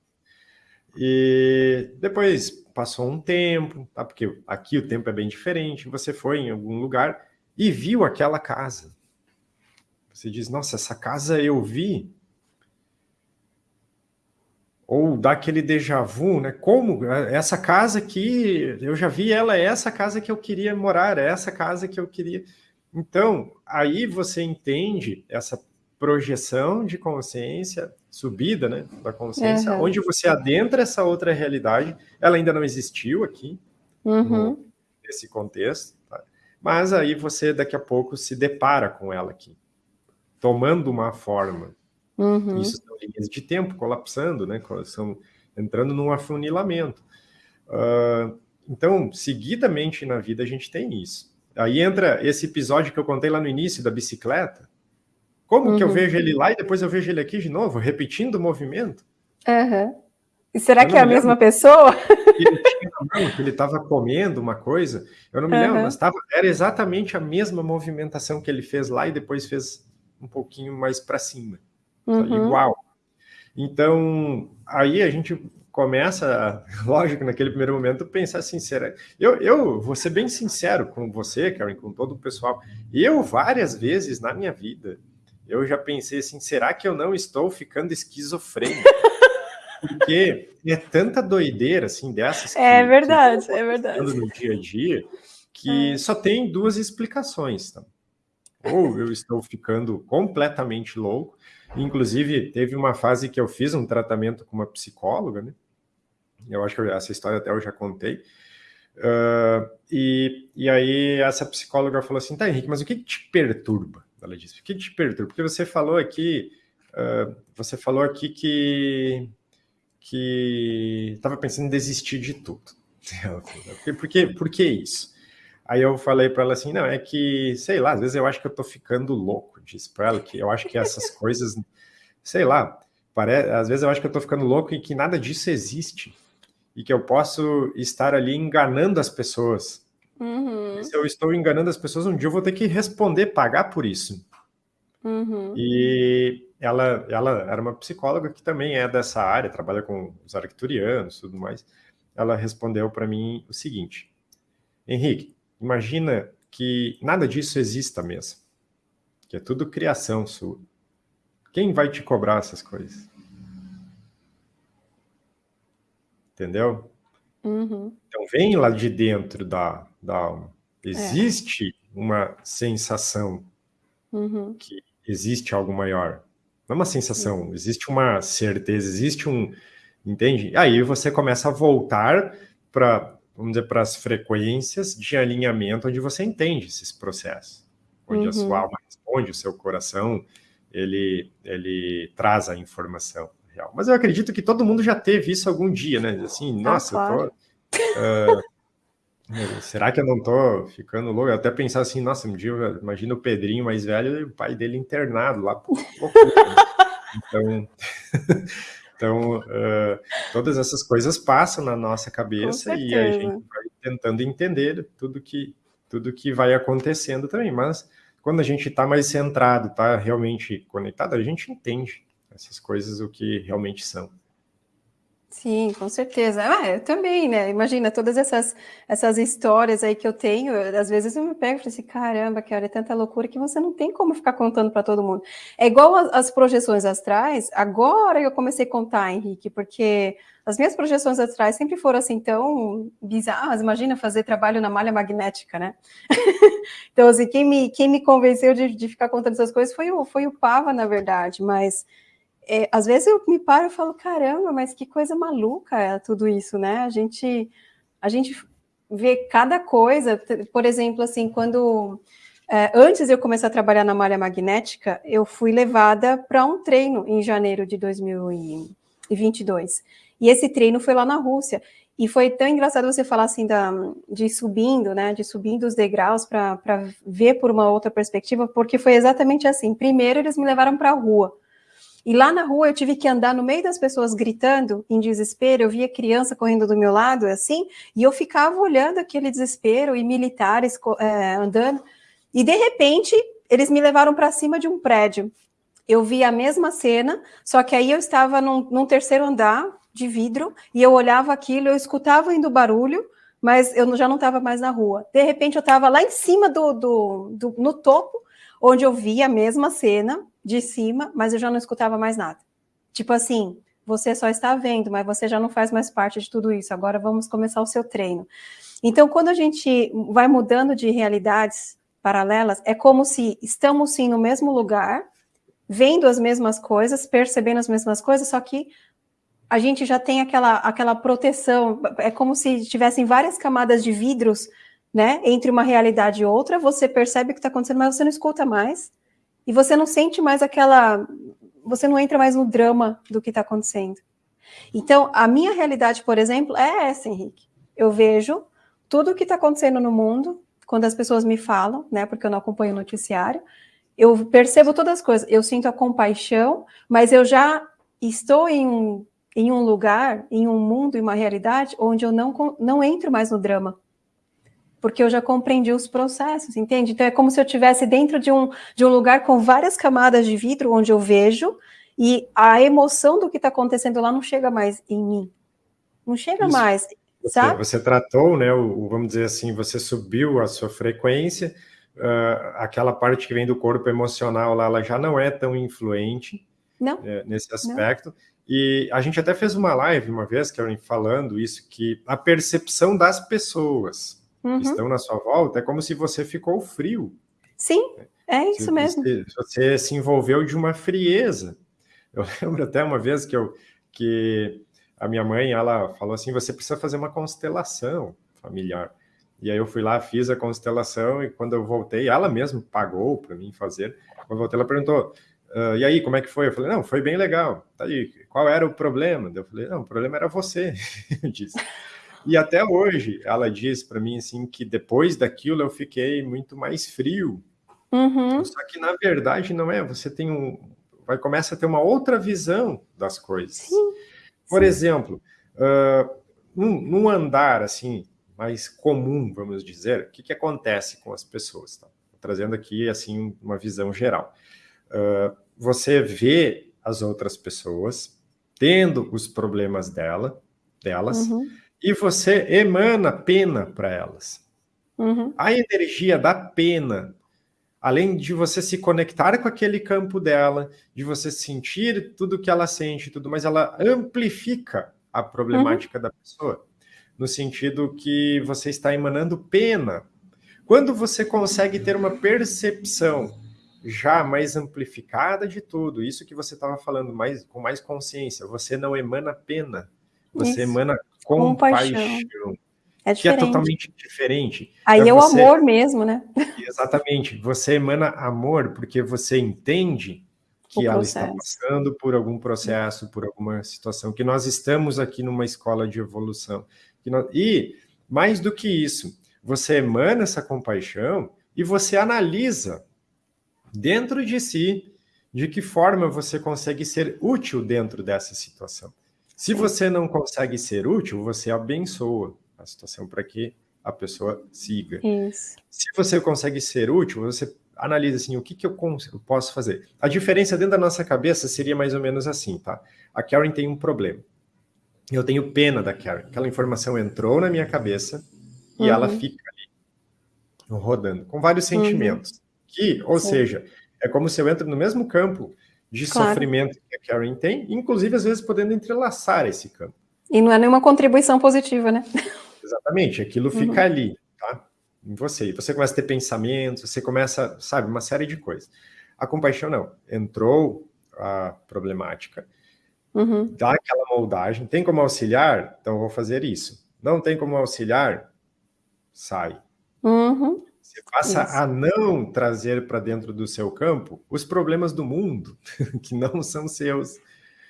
E depois passou um tempo, tá? porque aqui o tempo é bem diferente, você foi em algum lugar e viu aquela casa. Você diz, nossa, essa casa eu vi. Ou dá aquele déjà vu, né? Como? Essa casa aqui, eu já vi ela, é essa casa que eu queria morar, é essa casa que eu queria... Então, aí você entende essa projeção de consciência, subida né, da consciência, uhum. onde você adentra essa outra realidade, ela ainda não existiu aqui, uhum. nesse contexto, tá? mas aí você daqui a pouco se depara com ela aqui, tomando uma forma. Uhum. Isso são linhas de tempo colapsando, né, são entrando num afunilamento. Uh, então, seguidamente na vida a gente tem isso. Aí entra esse episódio que eu contei lá no início da bicicleta, como uhum. que eu uhum. vejo ele lá e depois eu vejo ele aqui de novo, repetindo o movimento?
Uhum. E será que é a mesma pessoa?
Ele tinha mão, que ele estava comendo uma coisa, eu não me uhum. lembro, mas tava, era exatamente a mesma movimentação que ele fez lá e depois fez um pouquinho mais para cima. Uhum. Igual. Então, aí a gente começa, lógico, naquele primeiro momento, pensar assim, será... Eu, eu vou ser bem sincero com você, Karen, com todo o pessoal. Eu, várias vezes na minha vida, eu já pensei assim, será que eu não estou ficando esquizofrênico? Porque é tanta doideira, assim, dessas
que, É verdade, que é verdade.
no dia a dia, que é. só tem duas explicações, tá? Ou eu estou ficando completamente louco, inclusive teve uma fase que eu fiz um tratamento com uma psicóloga, né? Eu acho que essa história até eu já contei, Uh, e, e aí essa psicóloga falou assim, tá, Henrique, mas o que, que te perturba? Ela disse, o que te perturba? Porque você falou aqui, uh, você falou aqui que que estava pensando em desistir de tudo. por, que, por que isso? Aí eu falei para ela assim, não, é que, sei lá, às vezes eu acho que eu tô ficando louco, disse para ela, que eu acho que essas coisas, sei lá, às vezes eu acho que eu tô ficando louco e que nada disso existe, e que eu posso estar ali enganando as pessoas, Uhum. Se eu estou enganando as pessoas, um dia eu vou ter que responder, pagar por isso. Uhum. E ela, ela era uma psicóloga que também é dessa área, trabalha com os arcturianos e tudo mais. Ela respondeu para mim o seguinte, Henrique, imagina que nada disso exista mesmo, que é tudo criação sua. Quem vai te cobrar essas coisas? Entendeu? Uhum. Então vem lá de dentro da, da alma. É. Existe é. uma sensação uhum. que existe algo maior. Não é uma sensação, existe uma certeza, existe um... Entende? Aí você começa a voltar para, vamos dizer, para as frequências de alinhamento onde você entende esses processos. Onde uhum. a sua uhum. alma responde, o seu coração, ele, ele traz a informação real. Mas eu acredito que todo mundo já teve isso algum dia, né? Assim, ah, nossa, claro. eu tô... Uh, será que eu não tô ficando louco? Eu até pensar assim, nossa, um dia, imagina o Pedrinho mais velho e o pai dele internado lá. Por... então, então uh, todas essas coisas passam na nossa cabeça e a gente vai tentando entender tudo que, tudo que vai acontecendo também. Mas quando a gente está mais centrado, está realmente conectado, a gente entende essas coisas o que realmente são.
Sim, com certeza. Ah, eu também, né? Imagina todas essas, essas histórias aí que eu tenho, às vezes eu me pego e falo assim, caramba, que é tanta loucura que você não tem como ficar contando para todo mundo. É igual as, as, projeções astrais, agora eu comecei a contar, Henrique, porque as minhas projeções astrais sempre foram assim tão bizarras, imagina fazer trabalho na malha magnética, né? então, assim, quem me, quem me convenceu de, de ficar contando essas coisas foi o, foi o Pava, na verdade, mas é, às vezes eu me paro e falo, caramba, mas que coisa maluca é tudo isso, né? A gente, a gente vê cada coisa, por exemplo, assim, quando é, antes de eu começar a trabalhar na malha magnética, eu fui levada para um treino em janeiro de 2022. E esse treino foi lá na Rússia. E foi tão engraçado você falar assim da, de subindo, né? De subindo os degraus para ver por uma outra perspectiva, porque foi exatamente assim. Primeiro, eles me levaram para a rua. E lá na rua eu tive que andar no meio das pessoas gritando em desespero. Eu via criança correndo do meu lado, assim, e eu ficava olhando aquele desespero e militares é, andando. E de repente, eles me levaram para cima de um prédio. Eu vi a mesma cena, só que aí eu estava num, num terceiro andar, de vidro e eu olhava aquilo, eu escutava indo barulho, mas eu já não estava mais na rua. De repente eu estava lá em cima do, do, do, no topo, onde eu via a mesma cena de cima, mas eu já não escutava mais nada. Tipo assim, você só está vendo, mas você já não faz mais parte de tudo isso. Agora vamos começar o seu treino. Então, quando a gente vai mudando de realidades paralelas, é como se estamos sim no mesmo lugar, vendo as mesmas coisas, percebendo as mesmas coisas, só que a gente já tem aquela, aquela proteção, é como se tivessem várias camadas de vidros, né, entre uma realidade e outra, você percebe o que está acontecendo, mas você não escuta mais, e você não sente mais aquela, você não entra mais no drama do que está acontecendo. Então, a minha realidade, por exemplo, é essa, Henrique. Eu vejo tudo o que está acontecendo no mundo, quando as pessoas me falam, né, porque eu não acompanho o noticiário, eu percebo todas as coisas, eu sinto a compaixão, mas eu já estou em um em um lugar, em um mundo, em uma realidade onde eu não, não entro mais no drama. Porque eu já compreendi os processos, entende? Então é como se eu estivesse dentro de um, de um lugar com várias camadas de vidro, onde eu vejo, e a emoção do que está acontecendo lá não chega mais em mim. Não chega Isso. mais.
Você, sabe? você tratou, né? O, vamos dizer assim, você subiu a sua frequência, uh, aquela parte que vem do corpo emocional lá, ela já não é tão influente né, nesse aspecto. Não. E a gente até fez uma live uma vez, Karen, falando isso, que a percepção das pessoas uhum. estão na sua volta é como se você ficou frio.
Sim, é isso mesmo.
Você, você se envolveu de uma frieza. Eu lembro até uma vez que, eu, que a minha mãe, ela falou assim, você precisa fazer uma constelação familiar. E aí eu fui lá, fiz a constelação e quando eu voltei, ela mesma pagou para mim fazer. Quando eu voltei, ela perguntou, Uh, e aí, como é que foi? Eu falei, não, foi bem legal. Tá aí, qual era o problema? Eu falei, não, o problema era você, eu disse. E até hoje, ela diz para mim assim que depois daquilo eu fiquei muito mais frio.
Uhum.
Só que na verdade não é. Você tem um, vai começa a ter uma outra visão das coisas.
Sim.
Por
Sim.
exemplo, uh, num, num, andar assim mais comum, vamos dizer, o que, que acontece com as pessoas? Tá? Trazendo aqui assim uma visão geral. Uh, você vê as outras pessoas tendo os problemas dela, delas, uhum. E você emana pena para elas.
Uhum.
A energia da pena, além de você se conectar com aquele campo dela, de você sentir tudo que ela sente, tudo, mas ela amplifica a problemática uhum. da pessoa, no sentido que você está emanando pena. Quando você consegue ter uma percepção já mais amplificada de tudo. Isso que você estava falando mais com mais consciência. Você não emana pena, você Isso. emana compaixão. compaixão
é
que é totalmente diferente.
Aí é, é você... o amor mesmo, né?
Exatamente. Você emana amor porque você entende que ela está passando por algum processo, por alguma situação, que nós estamos aqui numa escola de evolução. Nós... E, mais do que isso, você emana essa compaixão e você analisa dentro de si de que forma você consegue ser útil dentro dessa situação. Se você não consegue ser útil, você abençoa a situação para que a pessoa siga.
Isso.
Se você consegue ser útil, você analisa assim, o que, que eu, posso fazer? A diferença dentro da nossa cabeça seria mais ou menos assim, tá? A Karen tem um problema. Eu tenho pena da Karen. Aquela informação entrou na minha cabeça e uhum. ela fica ali, rodando, com vários uhum. sentimentos. Que, ou Sim. seja, é como se eu entro no mesmo campo de claro. sofrimento que a Karen tem, inclusive às vezes podendo entrelaçar esse campo.
E não é nenhuma contribuição positiva, né?
Exatamente, aquilo uhum. fica ali, tá? Em você. Você começa a ter pensamentos, você começa, sabe, uma série de coisas. A compaixão não. Entrou a problemática,
uhum.
dá aquela moldagem. Tem como auxiliar? Então vou fazer isso. Não tem como auxiliar? Sai.
Uhum.
Você passa Isso. a não trazer para dentro do seu campo os problemas do mundo, que não são seus.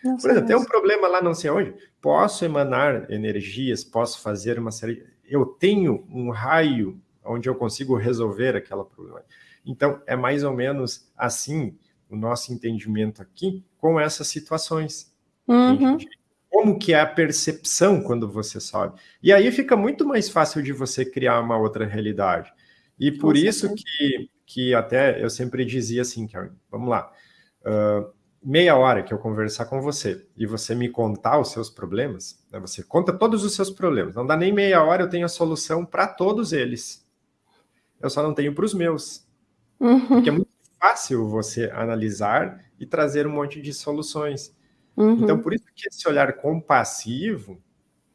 Não Por exemplo, tem um problema lá não sei onde, posso emanar energias, posso fazer uma série... Eu tenho um raio onde eu consigo resolver aquela problema. Então, é mais ou menos assim o nosso entendimento aqui com essas situações. Uhum. Como que é a percepção quando você sobe. E aí fica muito mais fácil de você criar uma outra realidade. E por com isso que, que até eu sempre dizia assim, Karen, vamos lá, uh, meia hora que eu conversar com você e você me contar os seus problemas, né, você conta todos os seus problemas, não dá nem meia hora, eu tenho a solução para todos eles. Eu só não tenho para os meus. Uhum. Porque é muito fácil você analisar e trazer um monte de soluções. Uhum. Então, por isso que esse olhar compassivo,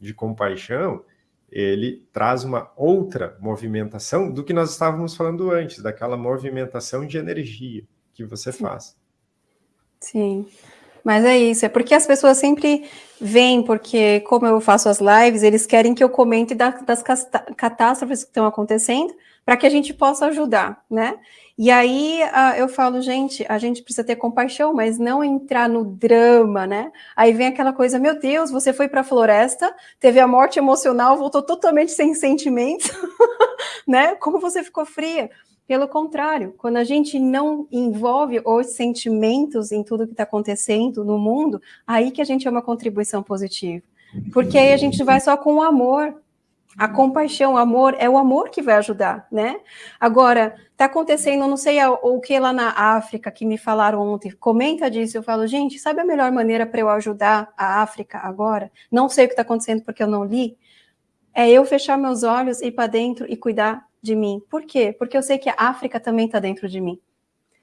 de compaixão, ele traz uma outra movimentação do que nós estávamos falando antes, daquela movimentação de energia que você
Sim.
faz.
Sim, mas é isso, é porque as pessoas sempre vêm, porque como eu faço as lives, eles querem que eu comente das catástrofes que estão acontecendo, para que a gente possa ajudar, né? E aí uh, eu falo, gente, a gente precisa ter compaixão, mas não entrar no drama, né? Aí vem aquela coisa, meu Deus, você foi para a floresta, teve a morte emocional, voltou totalmente sem sentimentos, né? Como você ficou fria? Pelo contrário, quando a gente não envolve os sentimentos em tudo que está acontecendo no mundo, aí que a gente é uma contribuição positiva. Porque aí a gente vai só com o amor, a compaixão, o amor, é o amor que vai ajudar, né? Agora, tá acontecendo, não sei o que lá na África, que me falaram ontem, comenta disso, eu falo, gente, sabe a melhor maneira para eu ajudar a África agora? Não sei o que está acontecendo porque eu não li. É eu fechar meus olhos, ir para dentro e cuidar de mim. Por quê? Porque eu sei que a África também está dentro de mim.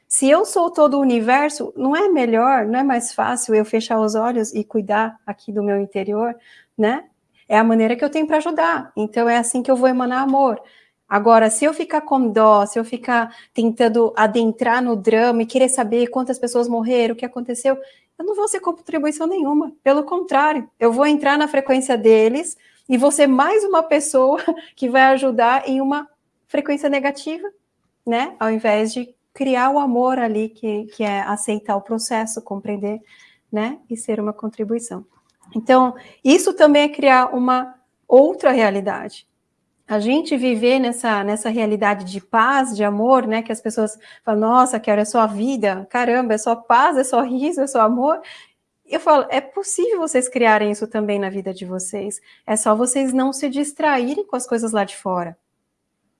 Se eu sou todo o universo, não é melhor, não é mais fácil eu fechar os olhos e cuidar aqui do meu interior, né? é a maneira que eu tenho para ajudar. Então é assim que eu vou emanar amor. Agora, se eu ficar com dó, se eu ficar tentando adentrar no drama e querer saber quantas pessoas morreram, o que aconteceu, eu não vou ser contribuição nenhuma. Pelo contrário, eu vou entrar na frequência deles e vou ser mais uma pessoa que vai ajudar em uma frequência negativa, né? Ao invés de criar o amor ali, que, que é aceitar o processo, compreender, né? E ser uma contribuição. Então, isso também é criar uma outra realidade. A gente viver nessa, nessa realidade de paz, de amor, né? Que as pessoas falam, nossa, quero é só a vida, caramba, é só paz, é só riso, é só amor. Eu falo, é possível vocês criarem isso também na vida de vocês. É só vocês não se distraírem com as coisas lá de fora.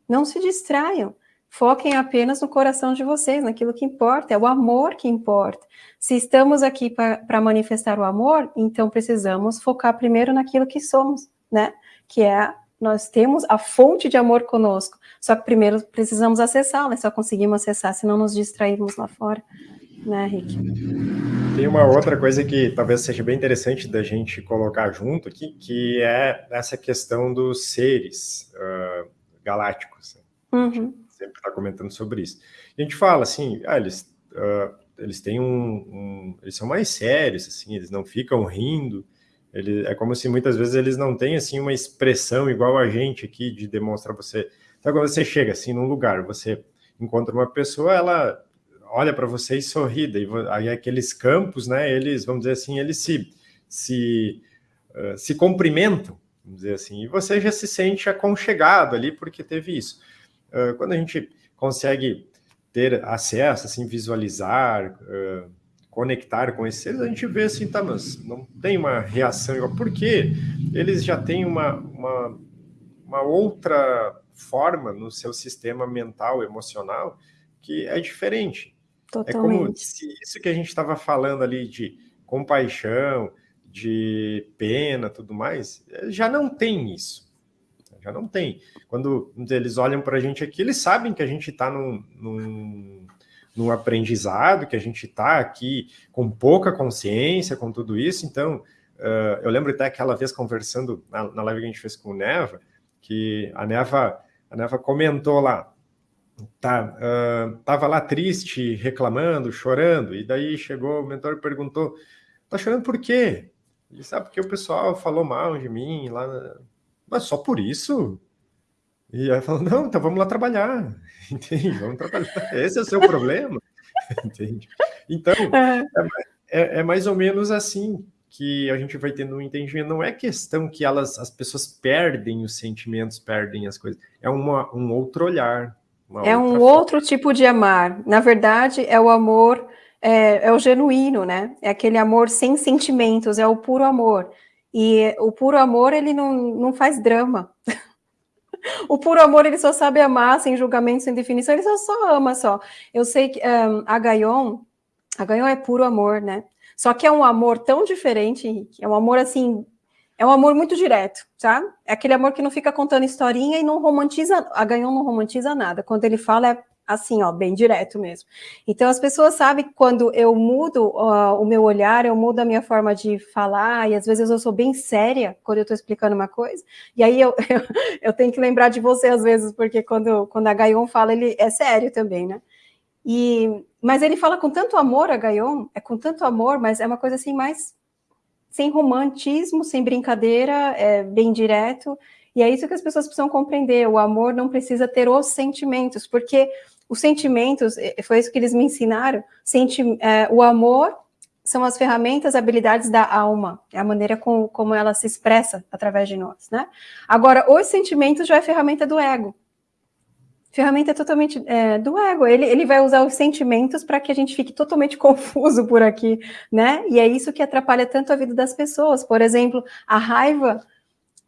Não se distraiam. Foquem apenas no coração de vocês, naquilo que importa, é o amor que importa. Se estamos aqui para manifestar o amor, então precisamos focar primeiro naquilo que somos, né? Que é, nós temos a fonte de amor conosco, só que primeiro precisamos acessá-la, só conseguimos acessar se não nos distrairmos lá fora, né, Rick?
Tem uma outra coisa que talvez seja bem interessante da gente colocar junto aqui, que é essa questão dos seres uh, galácticos. Uhum sempre está comentando sobre isso. E a gente fala assim, ah, eles, uh, eles têm um, um, Eles são mais sérios, assim, eles não ficam rindo. Ele, é como se muitas vezes eles não têm, assim, uma expressão igual a gente aqui de demonstrar você... Então, quando você chega, assim, num lugar, você encontra uma pessoa, ela olha para você e sorri, e aí aqueles campos, né, eles, vamos dizer assim, eles se, se, uh, se cumprimentam, vamos dizer assim, e você já se sente aconchegado ali porque teve isso. Uh, quando a gente consegue ter acesso, assim, visualizar, uh, conectar com esses seres, a gente vê assim, tá, mas não tem uma reação igual. Por quê? Eles já têm uma, uma, uma outra forma no seu sistema mental, emocional, que é diferente. Totalmente. É como se isso que a gente estava falando ali de compaixão, de pena, tudo mais, já não tem isso já não tem. Quando eles olham para a gente aqui, eles sabem que a gente está num, num, num, aprendizado, que a gente está aqui com pouca consciência, com tudo isso. Então, uh, eu lembro até aquela vez conversando na, na live que a gente fez com o Neva, que a Neva, a Neva comentou lá, tá, uh, tava lá triste, reclamando, chorando, e daí chegou o mentor e perguntou, tá chorando por quê? Ele sabe porque o pessoal falou mal de mim lá mas só por isso? E aí falou, não, então vamos lá trabalhar, entende? Vamos trabalhar, esse é o seu problema, entende? Então, é, é, é mais ou menos assim que a gente vai tendo um entendimento. Não é questão que elas, as pessoas perdem os sentimentos, perdem as coisas. É uma, um outro olhar.
é um forma. outro tipo de amar. Na verdade, é o amor, é, é o genuíno, né? É aquele amor sem sentimentos, é o puro amor. E o puro amor, ele não, não faz drama. o puro amor, ele só sabe amar, sem julgamento, sem definição, ele só, só ama só. Eu sei que um, a Gaion, a Gaion é puro amor, né? Só que é um amor tão diferente, Henrique, é um amor assim, é um amor muito direto, tá? É aquele amor que não fica contando historinha e não romantiza, a Gaion não romantiza nada. Quando ele fala, é assim, ó, bem direto mesmo. Então, as pessoas sabem que quando eu mudo uh, o meu olhar, eu mudo a minha forma de falar, e às vezes eu sou bem séria quando eu estou explicando uma coisa, e aí eu, eu, eu, tenho que lembrar de você às vezes, porque quando, quando a Gaion fala, ele é sério também, né? E, mas ele fala com tanto amor a Gaion, é com tanto amor, mas é uma coisa assim mais sem romantismo, sem brincadeira, é bem direto, e é isso que as pessoas precisam compreender, o amor não precisa ter os sentimentos, porque os sentimentos, foi isso que eles me ensinaram, senti, é, o amor são as ferramentas, habilidades da alma, é a maneira com, como ela se expressa através de nós, né? Agora, os sentimentos já é ferramenta do ego. Ferramenta totalmente é, do ego. Ele, ele vai usar os sentimentos para que a gente fique totalmente confuso por aqui, né? E é isso que atrapalha tanto a vida das pessoas. Por exemplo, a raiva.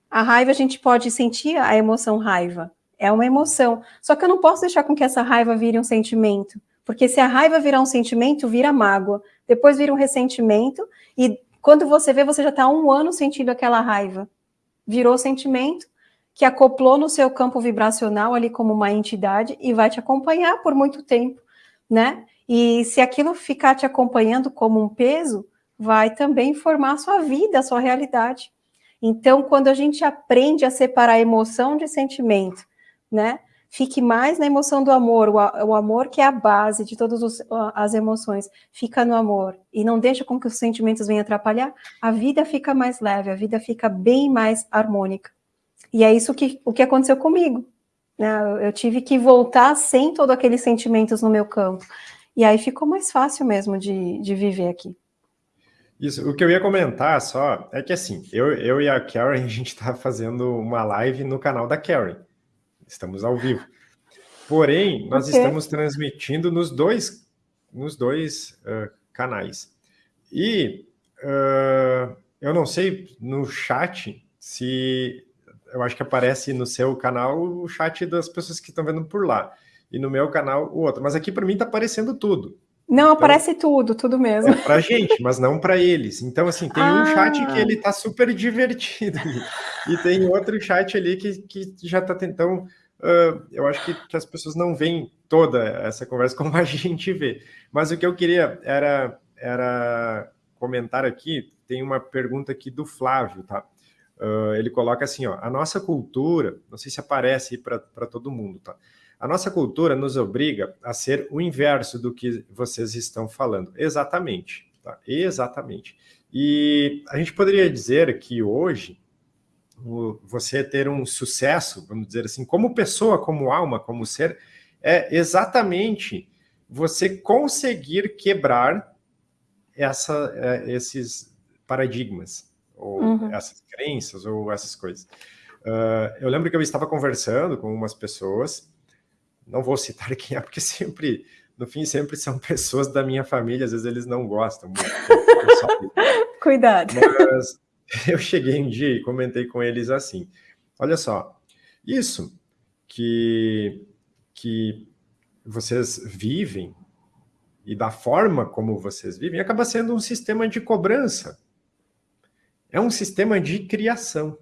A raiva a gente pode sentir a emoção raiva, é uma emoção. Só que eu não posso deixar com que essa raiva vire um sentimento, porque se a raiva virar um sentimento, vira mágoa, depois vira um ressentimento, e quando você vê, você já está um ano sentindo aquela raiva. Virou sentimento, que acoplou no seu campo vibracional ali como uma entidade e vai te acompanhar por muito tempo, né? E se aquilo ficar te acompanhando como um peso, vai também formar a sua vida, a sua realidade. Então, quando a gente aprende a separar emoção de sentimento, né? Fique mais na emoção do amor, o, o amor que é a base de todas os, as emoções, fica no amor e não deixa com que os sentimentos venham atrapalhar, a vida fica mais leve, a vida fica bem mais harmônica. E é isso que, o que aconteceu comigo. Né? Eu tive que voltar sem todos aqueles sentimentos no meu campo. E aí ficou mais fácil mesmo de, de viver aqui.
Isso, o que eu ia comentar só é que assim, eu, eu e a Karen, a gente está fazendo uma live no canal da Karen estamos ao vivo. Porém, nós okay. estamos transmitindo nos dois, nos dois uh, canais. E uh, eu não sei no chat se eu acho que aparece no seu canal o chat das pessoas que estão vendo por lá. E no meu canal o outro. Mas aqui para mim está aparecendo tudo.
Não, então, aparece tudo, tudo mesmo. É
para gente, mas não para eles. Então, assim, tem ah. um chat que ele tá super divertido. e tem outro chat ali que, que já tá tentando uh, eu acho que, que, as pessoas não veem toda essa conversa como a gente vê. Mas o que eu queria era, era comentar aqui, tem uma pergunta aqui do Flávio, tá? Uh, ele coloca assim, ó, a nossa cultura, não sei se aparece para todo mundo, tá? A nossa cultura nos obriga a ser o inverso do que vocês estão falando. Exatamente, tá? Exatamente. E a gente poderia dizer que hoje você ter um sucesso, vamos dizer assim, como pessoa, como alma, como ser, é exatamente você conseguir quebrar essa, é, esses paradigmas, ou uhum. essas crenças, ou essas coisas. Uh, eu lembro que eu estava conversando com umas pessoas, não vou citar quem é, porque sempre, no fim, sempre são pessoas da minha família, às vezes eles não gostam muito.
Cuidado.
Mas, eu cheguei um dia e comentei com eles assim, olha só, isso que, que vocês vivem e da forma como vocês vivem acaba sendo um sistema de cobrança. É um sistema de criação.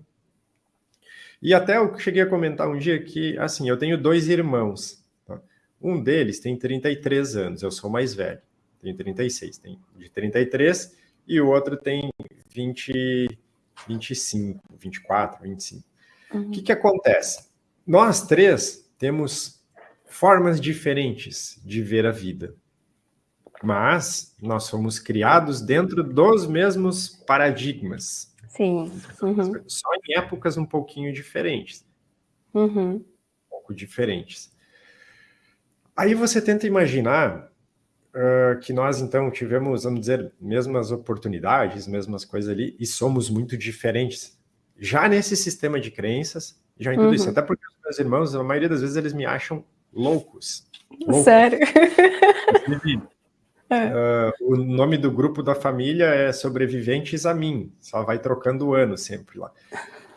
E até eu cheguei a comentar um dia que, assim, eu tenho dois irmãos. Tá? Um deles tem 33 anos, eu sou mais velho, tenho 36, tem de 33 e o outro tem 20, 25, 24, 25. Uhum. O que, que acontece? Nós três temos formas diferentes de ver a vida, mas nós somos criados dentro dos mesmos paradigmas.
Sim. Uhum.
Só em épocas um pouquinho diferentes.
Uhum.
Um pouco diferentes. Aí você tenta imaginar uh, que nós, então, tivemos, vamos dizer, mesmas oportunidades, mesmas coisas ali, e somos muito diferentes. Já nesse sistema de crenças, já em tudo uhum. isso. Até porque os meus irmãos, a maioria das vezes, eles me acham loucos. loucos.
Sério?
Uh, o nome do grupo da família é Sobreviventes a Mim, só vai trocando o ano sempre lá.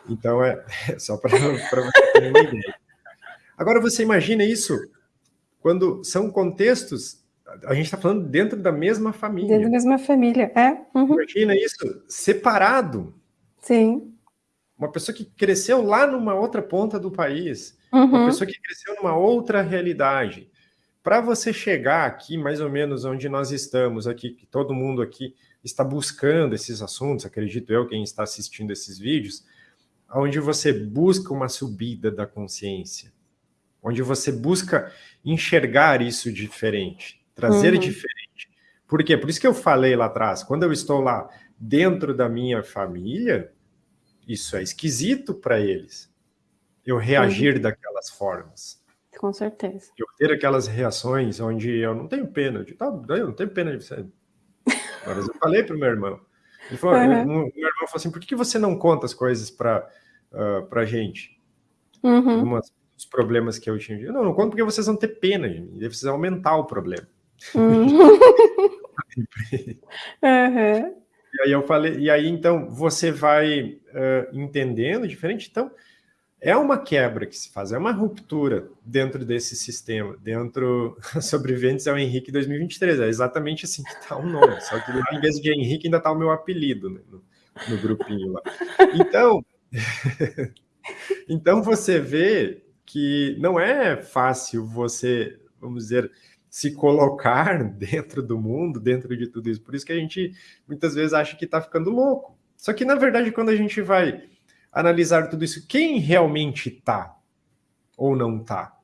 Então, é, é só para você ter uma ideia. Agora, você imagina isso quando são contextos, a gente está falando dentro da mesma família.
Dentro da mesma família, é.
Uhum. Imagina isso separado.
Sim.
Uma pessoa que cresceu lá numa outra ponta do país, uhum. uma pessoa que cresceu numa outra realidade. Para você chegar aqui, mais ou menos onde nós estamos aqui, que todo mundo aqui está buscando esses assuntos, acredito eu, quem está assistindo esses vídeos, onde você busca uma subida da consciência, onde você busca enxergar isso diferente, trazer uhum. diferente. Por quê? Por isso que eu falei lá atrás, quando eu estou lá dentro da minha família, isso é esquisito para eles. Eu reagir uhum. daquelas formas.
Com certeza.
Eu ter aquelas reações onde eu não tenho pena, de, tá, eu não tenho pena de você. Mas eu falei para o meu irmão. Ele falou, uhum. meu, meu irmão falou assim, por que, que você não conta as coisas para uh, a gente? Uhum. Algumas os problemas que eu tinha. Eu não, não conto porque vocês vão ter pena de mim, vocês aumentar o problema. Uhum. E aí eu falei, e aí então você vai uh, entendendo diferente. Então é uma quebra que se faz, é uma ruptura dentro desse sistema, dentro sobreviventes é o Henrique 2023, é exatamente assim que está o nome, só que em vez de Henrique ainda está o meu apelido né, no, no grupinho lá. Então, então você vê que não é fácil você, vamos dizer, se colocar dentro do mundo, dentro de tudo isso. Por isso que a gente muitas vezes acha que está ficando louco. Só que, na verdade, quando a gente vai analisar tudo isso, quem realmente está ou não está?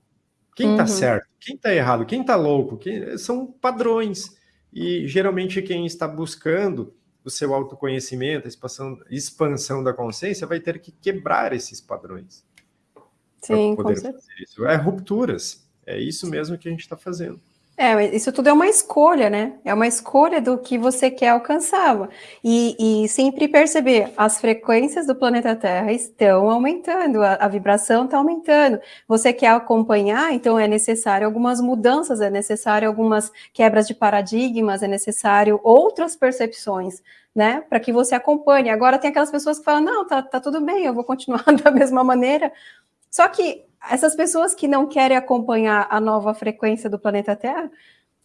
Quem está uhum. certo? Quem está errado? Quem está louco? Quem... São padrões. E geralmente quem está buscando o seu autoconhecimento, a expansão, expansão da consciência, vai ter que quebrar esses padrões.
Sim, com certeza.
Isso. É rupturas. É isso mesmo que a gente está fazendo.
É, isso tudo é uma escolha, né? É uma escolha do que você quer alcançar. E, e sempre perceber, as frequências do planeta Terra estão aumentando, a, a vibração está aumentando. Você quer acompanhar, então é necessário algumas mudanças, é necessário algumas quebras de paradigmas, é necessário outras percepções, né? Para que você acompanhe. Agora tem aquelas pessoas que falam, não, tá, tá tudo bem, eu vou continuar da mesma maneira. Só que essas pessoas que não querem acompanhar a nova frequência do planeta Terra,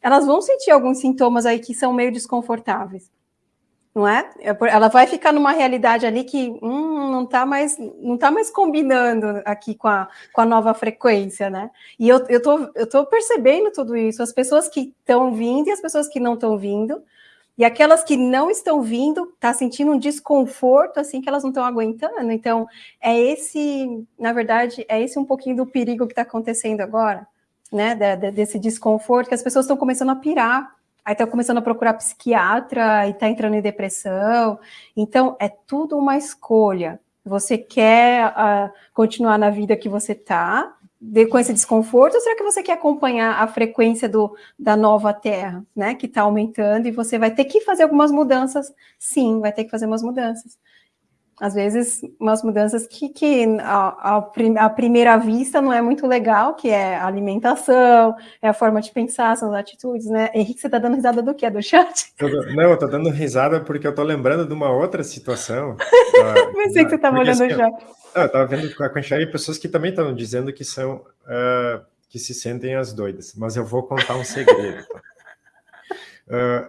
elas vão sentir alguns sintomas aí que são meio desconfortáveis, não é? é ela vai ficar numa realidade ali que hum, não está mais, não tá mais combinando aqui com a, com a nova frequência, né? E eu, eu, tô, eu tô percebendo tudo isso, as pessoas que estão vindo e as pessoas que não estão vindo, e aquelas que não estão vindo, tá sentindo um desconforto, assim, que elas não estão aguentando. Então, é esse, na verdade, é esse um pouquinho do perigo que está acontecendo agora, né? De, de, desse desconforto, que as pessoas estão começando a pirar. Aí estão começando a procurar psiquiatra e está entrando em depressão. Então, é tudo uma escolha. Você quer uh, continuar na vida que você está, de, com esse desconforto, ou será que você quer acompanhar a frequência do, da nova Terra, né, que está aumentando, e você vai ter que fazer algumas mudanças? Sim, vai ter que fazer umas mudanças. Às vezes, umas mudanças que, que a, a, primeira vista não é muito legal, que é a alimentação, é a forma de pensar, são as atitudes, né? Henrique, você está dando risada do quê? Do chat?
Não, eu estou dando risada porque eu estou lembrando de uma outra situação.
Pensei que você estava olhando assim, o chat.
Ah, eu estava vendo a quantidade de pessoas que também estão dizendo que são uh, que se sentem as doidas, mas eu vou contar um segredo. uh,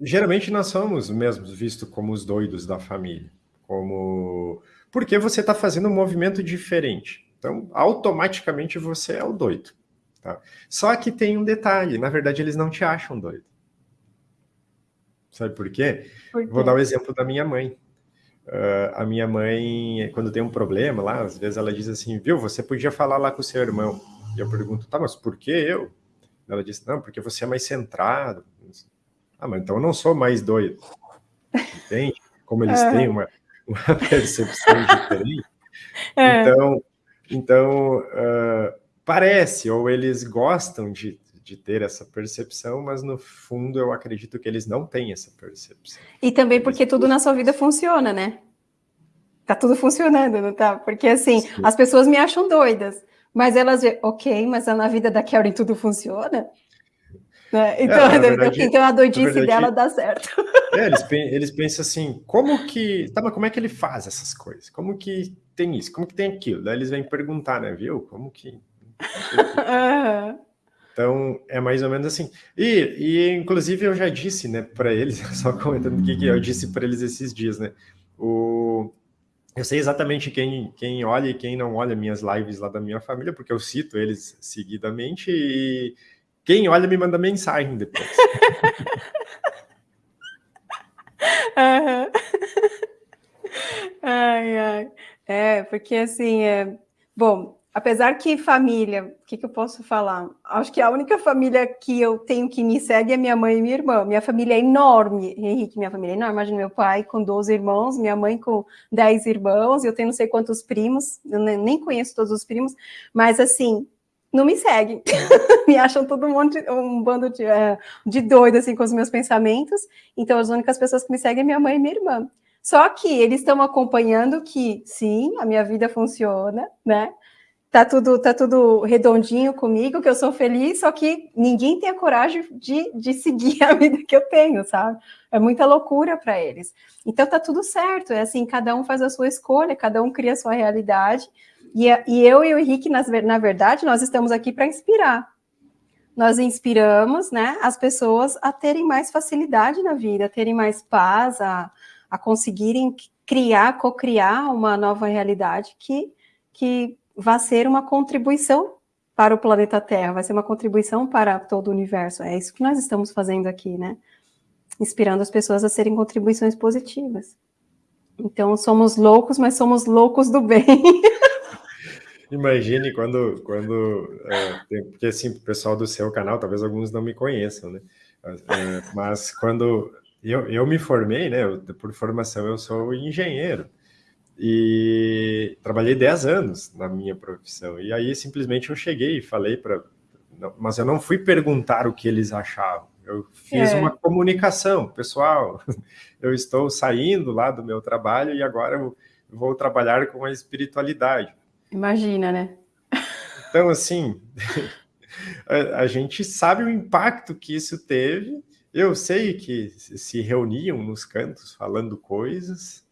geralmente nós somos mesmo vistos como os doidos da família, como porque você está fazendo um movimento diferente. Então, automaticamente você é o doido. Tá? Só que tem um detalhe, na verdade eles não te acham doido. Sabe por quê? por quê? Vou dar o exemplo da minha mãe. Uh, a minha mãe, quando tem um problema lá, às vezes ela diz assim, viu, você podia falar lá com o seu irmão. E eu pergunto, tá, mas por que eu? Ela diz, não, porque você é mais centrado. Ah, mas então eu não sou mais doido. Entende? Como eles têm uma, uma percepção diferente. É. Então, então uh, parece, ou eles gostam de, de ter essa percepção, mas no fundo eu acredito que eles não têm essa percepção.
E também porque tudo na sua vida funciona, né? Tá tudo funcionando, não tá? Porque assim, Sim. as pessoas me acham doidas, mas elas ok, mas na vida da Karen tudo funciona? Né? É, então, é, verdade, então a doidice verdade, dela dá certo.
É, eles, eles pensam assim, como que. Tá, mas como é que ele faz essas coisas? Como que tem isso? Como que tem aquilo? Daí eles vêm perguntar, né? Viu? Como que. Então, é mais ou menos assim. E, e inclusive, eu já disse, né, para eles, só comentando o que eu disse para eles esses dias, né? O, eu sei exatamente quem, quem olha e quem não olha minhas lives lá da minha família, porque eu cito eles seguidamente e quem olha me manda mensagem depois.
uhum. ai, ai. É, porque assim, é... bom, apesar que família, o que, que, eu posso falar? Acho que a única família que eu tenho que me segue é minha mãe e minha irmã. Minha família é enorme, Henrique, minha família é enorme. Imagina meu pai com 12 irmãos, minha mãe com 10 irmãos, eu tenho não sei quantos primos, eu nem conheço todos os primos, mas assim, não me seguem. me acham todo mundo um bando de, é, de doido, assim, com os meus pensamentos. Então, as únicas pessoas que me seguem é minha mãe e minha irmã. Só que eles estão acompanhando que, sim, a minha vida funciona, né? Tá tudo, tá tudo redondinho comigo, que eu sou feliz, só que ninguém tem a coragem de, de seguir a vida que eu tenho, sabe? É muita loucura para eles. Então tá tudo certo, é assim, cada um faz a sua escolha, cada um cria a sua realidade, e, e eu e o Henrique, nas, na verdade, nós estamos aqui para inspirar. Nós inspiramos né, as pessoas a terem mais facilidade na vida, a terem mais paz, a, a conseguirem criar, co-criar uma nova realidade que, que vai ser uma contribuição para o planeta Terra, vai ser uma contribuição para todo o universo. É isso que nós estamos fazendo aqui, né? Inspirando as pessoas a serem contribuições positivas. Então, somos loucos, mas somos loucos do bem.
Imagine quando, quando é, porque assim, o pessoal do seu canal, talvez alguns não me conheçam, né? É, mas quando eu, eu me formei, né? Eu, por formação eu sou engenheiro e trabalhei 10 anos na minha profissão. E aí simplesmente eu cheguei e falei para, mas eu não fui perguntar o que eles achavam. Eu fiz é. uma comunicação, pessoal. Eu estou saindo lá do meu trabalho e agora eu vou trabalhar com a espiritualidade.
Imagina, né?
Então, assim, a, a, gente sabe o impacto que isso teve. Eu sei que se reuniam nos cantos falando coisas,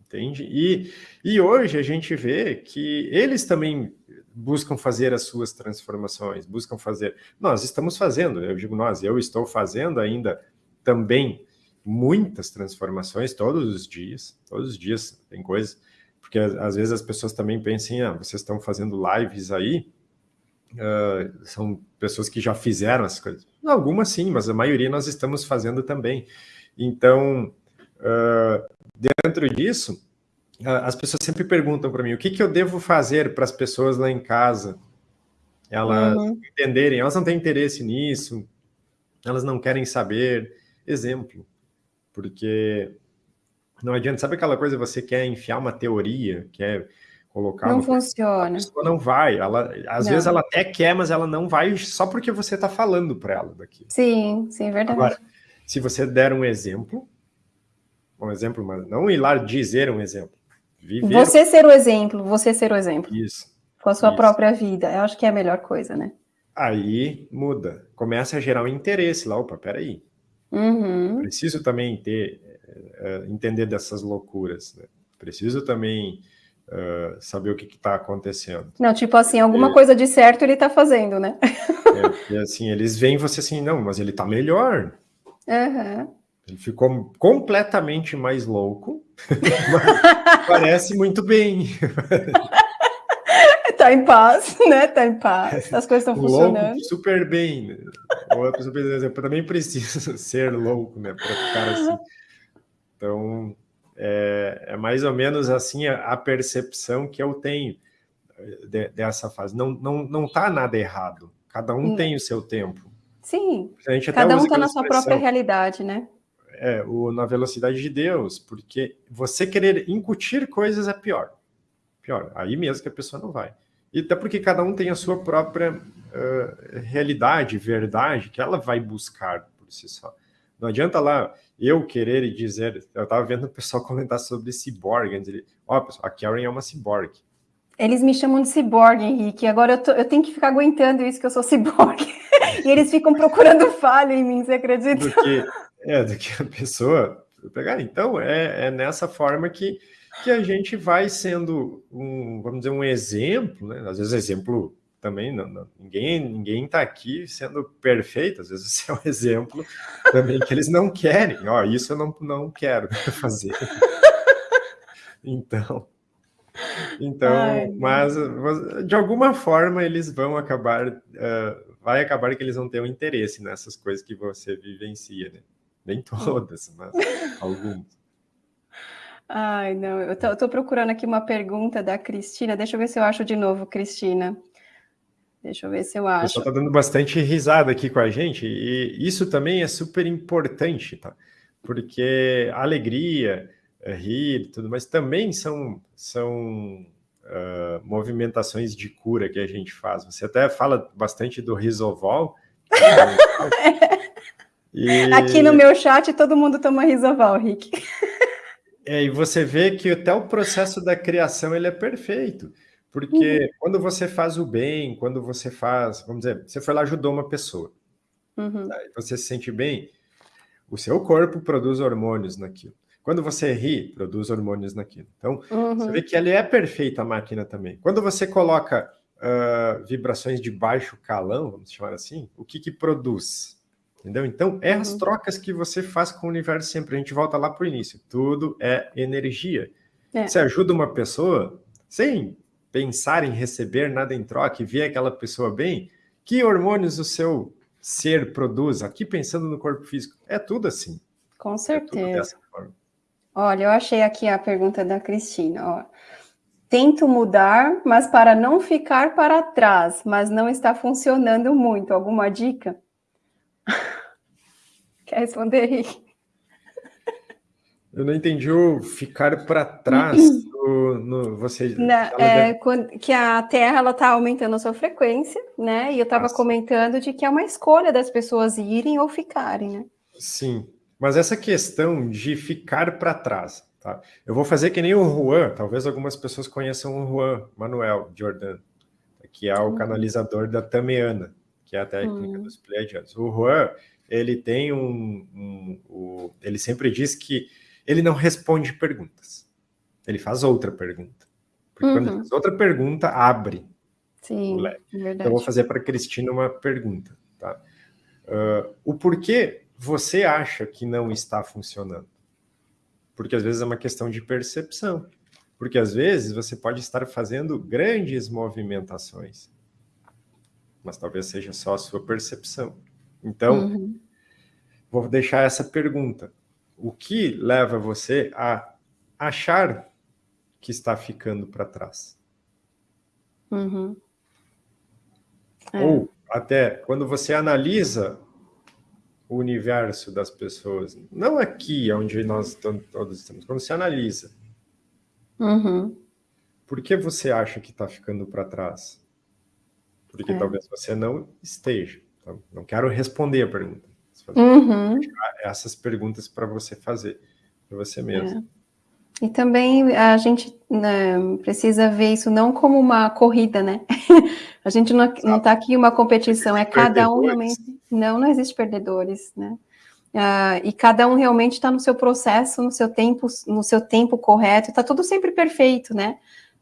entende? E, e hoje a gente vê que eles também buscam fazer as suas transformações, buscam fazer. Nós estamos fazendo, eu digo nós, eu estou fazendo ainda também muitas transformações todos os dias, todos os dias tem coisas porque às vezes as pessoas também pensam, ah, vocês estão fazendo lives aí, uh, são pessoas que já fizeram as coisas. Algumas sim, mas a maioria nós estamos fazendo também. Então, uh, dentro disso, uh, as pessoas sempre perguntam para mim, o que, que eu devo fazer para as pessoas lá em casa? Elas uhum. entenderem, elas não têm interesse nisso, elas não querem saber. Exemplo, porque não adianta, sabe aquela coisa, você quer enfiar uma teoria, quer colocar...
Não funciona. A
pessoa não vai, ela, às não. vezes ela até quer, mas ela não vai só porque você está falando para ela daqui.
Sim, sim, verdade. Agora,
se você der um exemplo, um exemplo, mas não ir lá dizer um exemplo.
Viver... Você ser o exemplo, você ser o exemplo.
Isso.
Com a sua isso. própria vida, eu acho que é a melhor coisa, né?
Aí muda, começa a gerar um interesse lá, opa, peraí.
Uhum.
Preciso também ter uh, entender dessas loucuras. Né? Preciso também uh, saber o que está acontecendo.
Não, tipo assim, alguma coisa de certo ele está fazendo, né?
é, e assim, eles veem você assim, não, mas ele está melhor.
Uhum.
Ele ficou completamente mais louco, parece muito bem.
tá em paz, né? Tá em paz. As coisas estão funcionando.
super bem. Né? Ou a pessoa, eu também preciso ser louco, né? Para ficar assim. Então, é, é, mais ou menos assim a, a percepção que eu tenho de, dessa fase. Não, não, não tá nada errado. Cada um tem o seu tempo.
Sim. Cada um está na sua própria realidade, né?
É, o, na velocidade de Deus, porque você querer incutir coisas é pior. Pior. Aí mesmo que a pessoa não vai. E até porque cada um tem a sua própria uh, realidade, verdade, que ela vai buscar por si só. Não adianta lá eu querer e dizer. Eu estava vendo o pessoal comentar sobre ciborgue. Ó, oh, pessoal, a Karen é uma ciborgue.
Eles me chamam de ciborgue, Henrique. Agora eu, tô, eu tenho que ficar aguentando isso que eu sou ciborgue. e eles ficam procurando falha em mim, você acredita?
Do que, é, do que a pessoa pegar. Então, é, é nessa forma que, que a gente vai sendo um, vamos dizer, um exemplo, né? Às vezes exemplo também, não, não, ninguém ninguém está aqui sendo perfeito, às vezes esse é um exemplo também que eles não querem, ó, isso eu não, não quero fazer. Então, então, Ai, mas de alguma forma eles vão acabar, uh, vai acabar que eles vão ter um interesse nessas coisas que você vivencia, né? Nem todas, mas algumas.
Ai, não, eu tô, eu tô, procurando aqui uma pergunta da Cristina, deixa eu ver se eu acho de novo, Cristina. Deixa eu ver se eu acho. O pessoal
tá dando bastante risada aqui com a gente, e isso também é super importante, tá? Porque alegria, é, rir tudo, mas também são, são uh, movimentações de cura que a gente faz. Você até fala bastante do Risovol.
e... Aqui no meu chat todo mundo toma Risovol, Rick.
É, e você vê que até o processo da criação ele é perfeito. Porque uhum. quando você faz o bem, quando você faz, vamos dizer, você foi lá ajudou uma pessoa, uhum. tá? você se sente bem, o seu corpo produz hormônios naquilo. Quando você ri, produz hormônios naquilo. Então, uhum. você vê que ela é perfeita a máquina também. Quando você coloca uh, vibrações de baixo calão, vamos chamar assim, o que que produz? Entendeu? Então, é uhum. as trocas que você faz com o universo sempre. A gente volta lá para o início. Tudo é energia. É. Você ajuda uma pessoa sem pensar em receber nada em troca e ver aquela pessoa bem, que hormônios o seu ser produz? Aqui pensando no corpo físico, é tudo assim.
Com certeza. É Olha, eu achei aqui a pergunta da Cristina. Ó. Tento mudar, mas para não ficar para trás, mas não está funcionando muito. Alguma dica? Quer responder, Henrique?
Eu não entendi o ficar para trás no, no você.
Na, é, deve... quando, que a Terra está aumentando a sua frequência, né? E eu estava comentando de que é uma escolha das pessoas irem ou ficarem, né?
Sim, mas essa questão de ficar para trás, tá? Eu vou fazer que nem o Juan, talvez algumas pessoas conheçam o Juan Manuel Jordan, que é o uhum. canalizador da Tameana, que é a técnica uhum. dos Pleiadianos. O Juan, ele tem um, um, um, Ele sempre diz que ele não responde perguntas. Ele faz outra pergunta. Porque uhum. quando ele uhum. faz outra pergunta, abre
Sim, o leque.
Verdade. Então, eu vou fazer para a Cristina uma pergunta. Tá? Uh, o porquê você acha que não está funcionando. Porque às vezes é uma questão de percepção. Porque às vezes você pode estar fazendo grandes movimentações, mas talvez seja só a sua percepção. Então, uhum. vou deixar essa pergunta. O que leva você a achar que está ficando para trás?
Uhum.
É. Ou até quando você analisa o universo das pessoas. Não aqui, onde nós todos estamos, quando você analisa.
Uhum.
Por que você acha que está ficando para trás? Porque é. talvez você não esteja. Então, não quero responder a pergunta.
Uhum.
Essas perguntas para você fazer, para você mesmo.
É. E também a gente né, precisa ver isso não como uma corrida, né? a gente não está aqui uma competição, é cada um realmente. Não, não existe perdedores, né? Uh, e cada um realmente está no seu processo, no seu tempo, no seu tempo correto, está tudo sempre perfeito, né?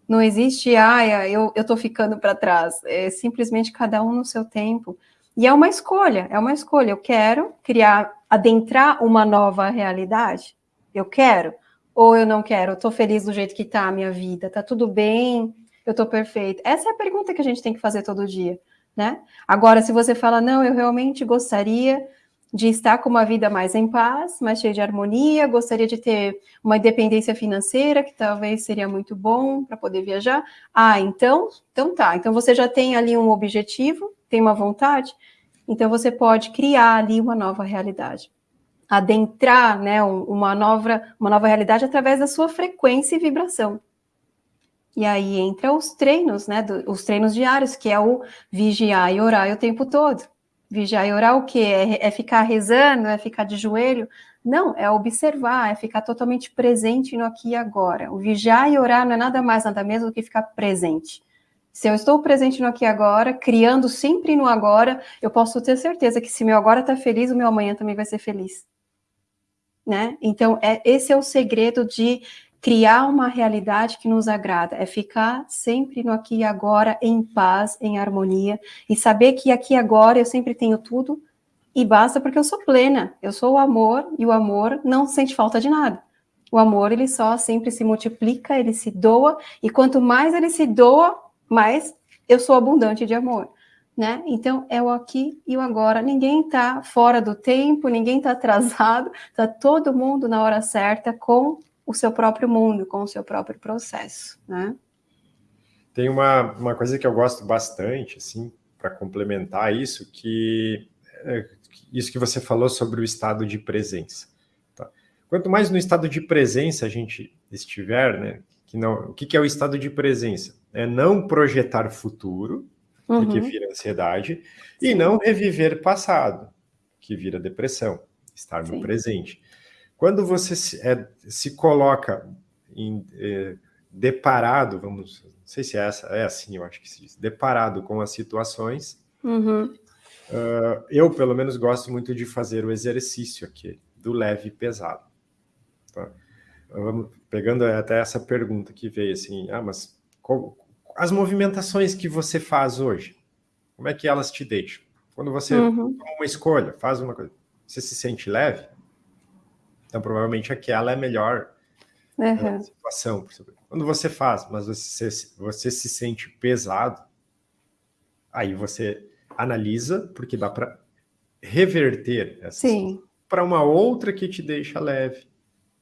Não existe, ah, eu estou ficando para trás. É simplesmente cada um no seu tempo. E é uma escolha, é uma escolha. Eu quero criar, adentrar uma nova realidade. Eu quero ou eu não quero, eu tô feliz do jeito que tá a minha vida, tá tudo bem, eu tô perfeito. Essa é a pergunta que a gente tem que fazer todo dia, né? Agora, se você fala, não, eu realmente gostaria de estar com uma vida mais em paz, mais cheia de harmonia, gostaria de ter uma independência financeira, que talvez seria muito bom para poder viajar. Ah, então, então tá. Então você já tem ali um objetivo, tem uma vontade, então você pode criar ali uma nova realidade adentrar né, uma, nova, uma nova realidade através da sua frequência e vibração. E aí entra os treinos, né? Do, os treinos diários, que é o vigiar e orar o tempo todo. Vigiar e orar o quê? É, é ficar rezando, é ficar de joelho? Não, é observar, é ficar totalmente presente no aqui e agora. O vigiar e orar não é nada mais, nada menos do que ficar presente. Se eu estou presente no aqui e agora, criando sempre no agora, eu posso ter certeza que se meu agora está feliz, o meu amanhã também vai ser feliz. Né? Então, é, esse é o segredo de criar uma realidade que nos agrada, é ficar sempre no aqui e agora, em paz, em harmonia, e saber que aqui e agora eu sempre tenho tudo, e basta porque eu sou plena, eu sou o amor, e o amor não sente falta de nada. O amor, ele só sempre se multiplica, ele se doa, e quanto mais ele se doa, mais eu sou abundante de amor. Né? Então, é o aqui e o agora. Ninguém está fora do tempo, ninguém está atrasado, está todo mundo na hora certa com o seu próprio mundo, com o seu próprio processo, né?
Tem uma, uma coisa que eu gosto bastante, assim, para complementar isso, que é, isso que você falou sobre o estado de presença. Tá? Quanto mais no estado de presença a gente estiver, né, que não, o que, que é o estado de presença? É não projetar futuro, uhum. que vira ansiedade, Sim. e não reviver passado, que vira depressão, estar no Sim. presente. Quando você se, é, se coloca em, é, deparado, vamos, não sei se é, essa, é assim, eu acho que se diz, deparado com as situações, uhum. uh, eu, pelo menos, gosto muito de fazer o exercício aqui, do leve e pesado. Tá? Vamos, pegando até essa pergunta que veio assim, ah, mas as movimentações que você faz hoje, como é que elas te deixam? Quando você uhum. toma uma escolha, faz uma coisa, você se sente leve? Então, provavelmente aquela é a melhor uhum. situação. Quando você faz, mas você, você se sente pesado, aí você analisa, porque dá para reverter essa para uma outra que te deixa leve.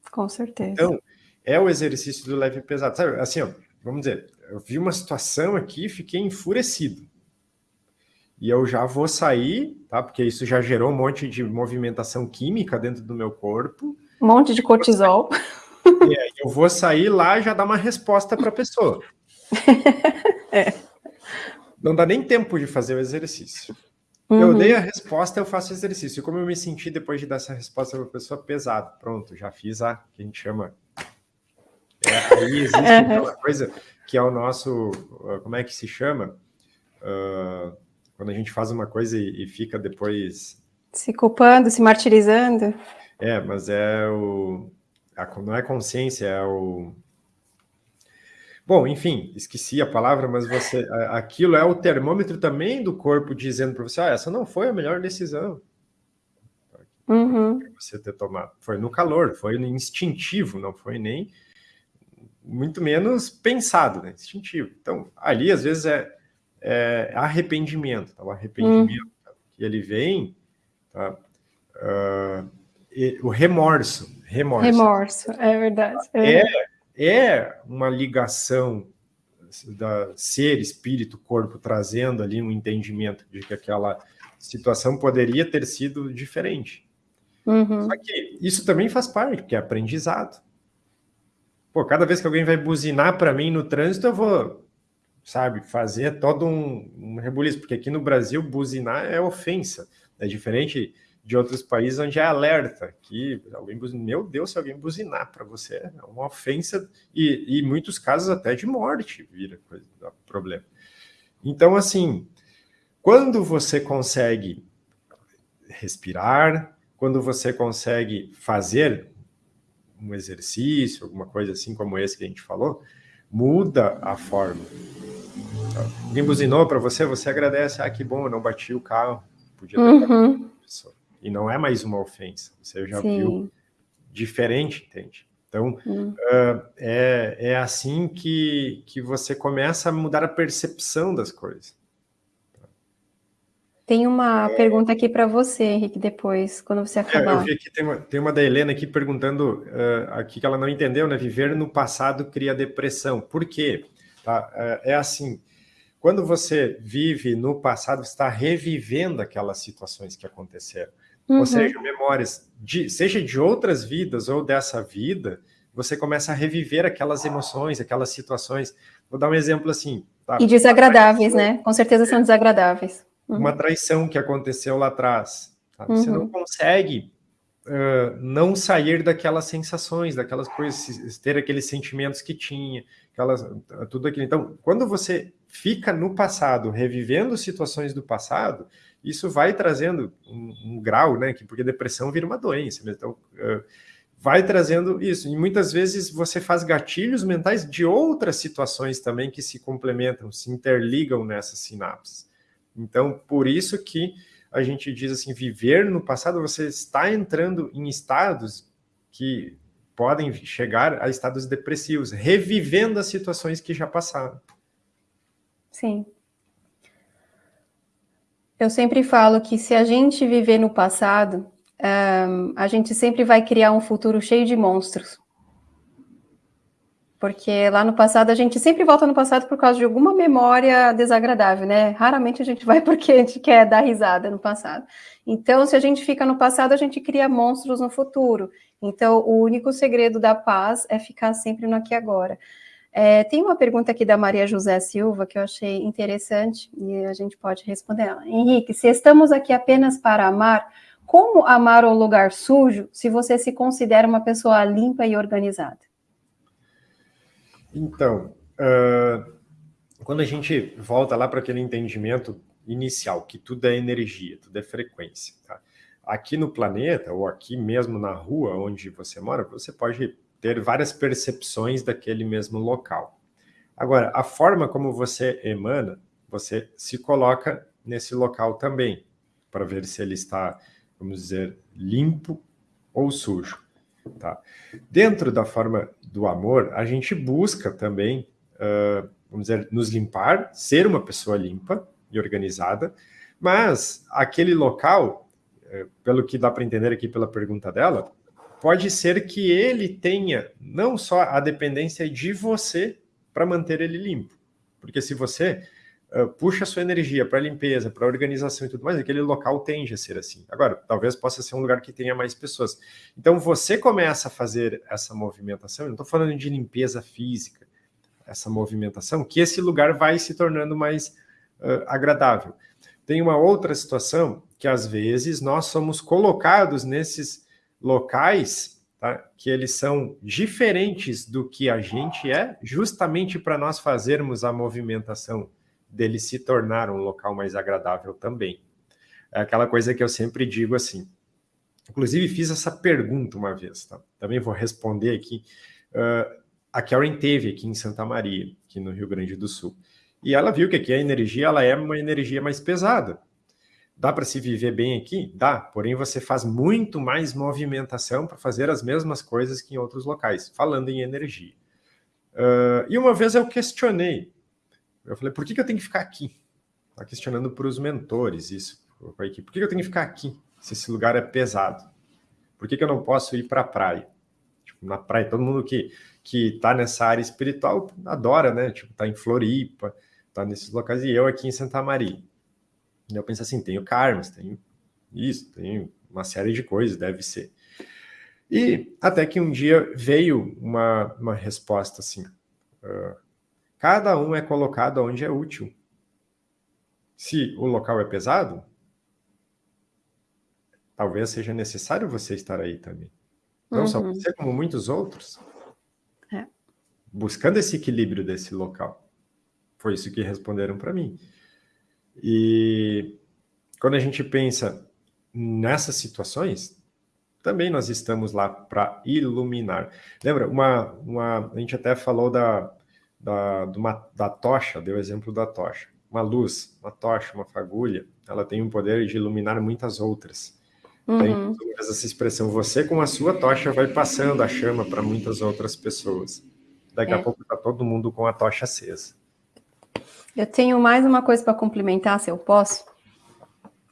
Com certeza.
Então, é o exercício do leve e pesado. Sabe, assim, ó, vamos dizer, eu vi uma situação aqui fiquei enfurecido. E eu já vou sair, tá? Porque isso já gerou um monte de movimentação química dentro do meu corpo.
Um monte de cortisol.
É, eu vou sair lá e já dar uma resposta para a pessoa. é. Não dá nem tempo de fazer o exercício. Uhum. Eu dei a resposta, eu faço o exercício. E como eu me senti depois de dar essa resposta para a pessoa, pesado. Pronto, já fiz a que a gente chama. É, aí existe uhum. aquela coisa que é o nosso. Como é que se chama? Uh, quando a gente faz uma coisa e, e fica depois.
Se culpando, se martirizando.
É, mas é o. A, não é consciência, é o. Bom, enfim, esqueci a palavra, mas você, aquilo é o termômetro também do corpo dizendo para você, ah, essa não foi a melhor decisão. Uhum. Você ter tomado. Foi no calor, foi no instintivo, não foi nem muito menos pensado, né? Instintivo. Então, ali às vezes é, é arrependimento, tá? o arrependimento uhum. que ele vem, tá? Uh, o remorso. Remorso,
remorso é verdade.
É, é uma ligação da ser, espírito, corpo, trazendo ali um entendimento de que aquela situação poderia ter sido diferente. Uhum. Só que isso também faz parte, porque é aprendizado. Pô, cada vez que alguém vai buzinar para mim no trânsito, eu vou, sabe, fazer todo um, um rebuliço, porque aqui no Brasil buzinar é ofensa. É diferente de outros países onde é alerta, que alguém buzina, meu Deus, se alguém buzinar para você é uma ofensa e, em muitos casos até de morte vira coisa, problema. Então, assim, quando você consegue respirar, quando você consegue fazer um exercício, alguma coisa assim como esse que a gente falou, muda a forma. Alguém buzinou para você, você agradece, ah, que bom, eu não bati o carro, podia ter uhum. pessoa e não é mais uma ofensa. Você já Sim. viu diferente, entende? Então, hum. uh, é, é assim que, que você começa a mudar a percepção das coisas.
Tem uma é... pergunta aqui para você, Henrique, depois, quando você acabar.
É, eu vi que tem uma, tem uma da Helena aqui perguntando uh, aqui que ela não entendeu, né? Viver no passado cria depressão. Por quê? Tá? Uh, é assim, quando você vive no passado, você está revivendo aquelas situações que aconteceram. Uhum. Ou seja, memórias, de, seja de outras vidas ou dessa vida, você começa a reviver aquelas emoções, aquelas situações. Vou dar um exemplo assim.
Tá? E desagradáveis, né? Com certeza são desagradáveis.
Uhum. Uma traição que aconteceu lá atrás. Tá? Você uhum. não consegue uh, não sair daquelas sensações, daquelas coisas, ter aqueles sentimentos que tinha, aquelas, tudo aquilo. Então, quando você fica no passado, revivendo situações do passado, isso vai trazendo um, um grau, né? Que, porque depressão vira uma doença. Então, uh, vai trazendo isso. E muitas vezes você faz gatilhos mentais de outras situações também que se complementam, se interligam nessas sinapses. Então, por isso que a gente diz assim, viver no passado, você está entrando em estados que podem chegar a estados depressivos, revivendo as situações que já passaram.
Sim. Eu sempre falo que se a gente viver no passado, um, a gente sempre vai criar um futuro cheio de monstros. Porque lá no passado, a gente sempre volta no passado por causa de alguma memória desagradável, né? Raramente a gente vai porque a gente quer dar risada no passado. Então, se a gente fica no passado, a gente cria monstros no futuro. Então, o único segredo da paz é ficar sempre no aqui e agora. É, tem uma pergunta aqui da Maria José Silva que eu achei interessante e a gente pode responder ela. Henrique, se estamos aqui apenas para amar, como amar um lugar sujo se você se considera uma pessoa limpa e organizada?
Então, uh, quando a gente volta lá para aquele entendimento inicial, que tudo é energia, tudo é frequência. Tá? Aqui no planeta, ou aqui mesmo na rua onde você mora, você pode ter várias percepções daquele mesmo local. Agora, a forma como você emana, você se coloca nesse local também, para ver se ele está vamos dizer, limpo ou sujo. Tá? Dentro da forma do amor, a gente busca também, uh, vamos dizer, nos limpar, ser uma pessoa limpa e organizada, mas aquele local, uh, pelo que dá para entender aqui pela pergunta dela, pode ser que ele tenha não só a dependência de você para manter ele limpo. Porque se você uh, puxa sua energia para limpeza, para organização e tudo mais, aquele local tende a ser assim. Agora, talvez possa ser um lugar que tenha mais pessoas. Então, você começa a fazer essa movimentação, não estou falando de limpeza física, essa movimentação, que esse lugar vai se tornando mais uh, agradável. Tem uma outra situação que, às vezes, nós somos colocados nesses locais tá, que eles são diferentes do que a gente é, justamente para nós fazermos a movimentação dele se tornar um local mais agradável também. É aquela coisa que eu sempre digo assim. Inclusive, fiz essa pergunta uma vez, tá? Também vou responder aqui. Uh, a Karen teve aqui em Santa Maria, aqui no Rio Grande do Sul. E ela viu que aqui a energia ela é uma energia mais pesada. Dá para se viver bem aqui? Dá, porém você faz muito mais movimentação para fazer as mesmas coisas que em outros locais, falando em energia. Uh, e uma vez eu questionei, eu falei, por que, que eu tenho que ficar aqui? Está questionando para os mentores isso, para a equipe. Por que, que eu tenho que ficar aqui, se esse lugar é pesado? Por que, que eu não posso ir para a praia? Tipo, na praia, todo mundo que que está nessa área espiritual adora, né? Tipo, tá em Floripa, tá nesses locais, e eu aqui em Santa Maria. E eu penso assim, tenho karmas, tenho isso, tenho uma série de coisas, deve ser. E até que um dia veio uma, uma resposta assim, uh, Cada um é colocado onde é útil. Se o local é pesado, talvez seja necessário você estar aí também. Não uhum. só você, como muitos outros. É. Buscando esse equilíbrio desse local. Foi isso que responderam para mim. E quando a gente pensa nessas situações, também nós estamos lá para iluminar. Lembra, uma, uma, a gente até falou da, da, uma, da tocha, deu o exemplo da tocha. Uma luz, uma tocha, uma fagulha, ela tem o poder de iluminar muitas outras. Uhum. Tem essa expressão, você com a sua tocha vai passando a chama para muitas outras pessoas. Daqui é. a pouco está todo mundo com a tocha acesa.
Eu tenho mais uma coisa para complementar, se eu posso.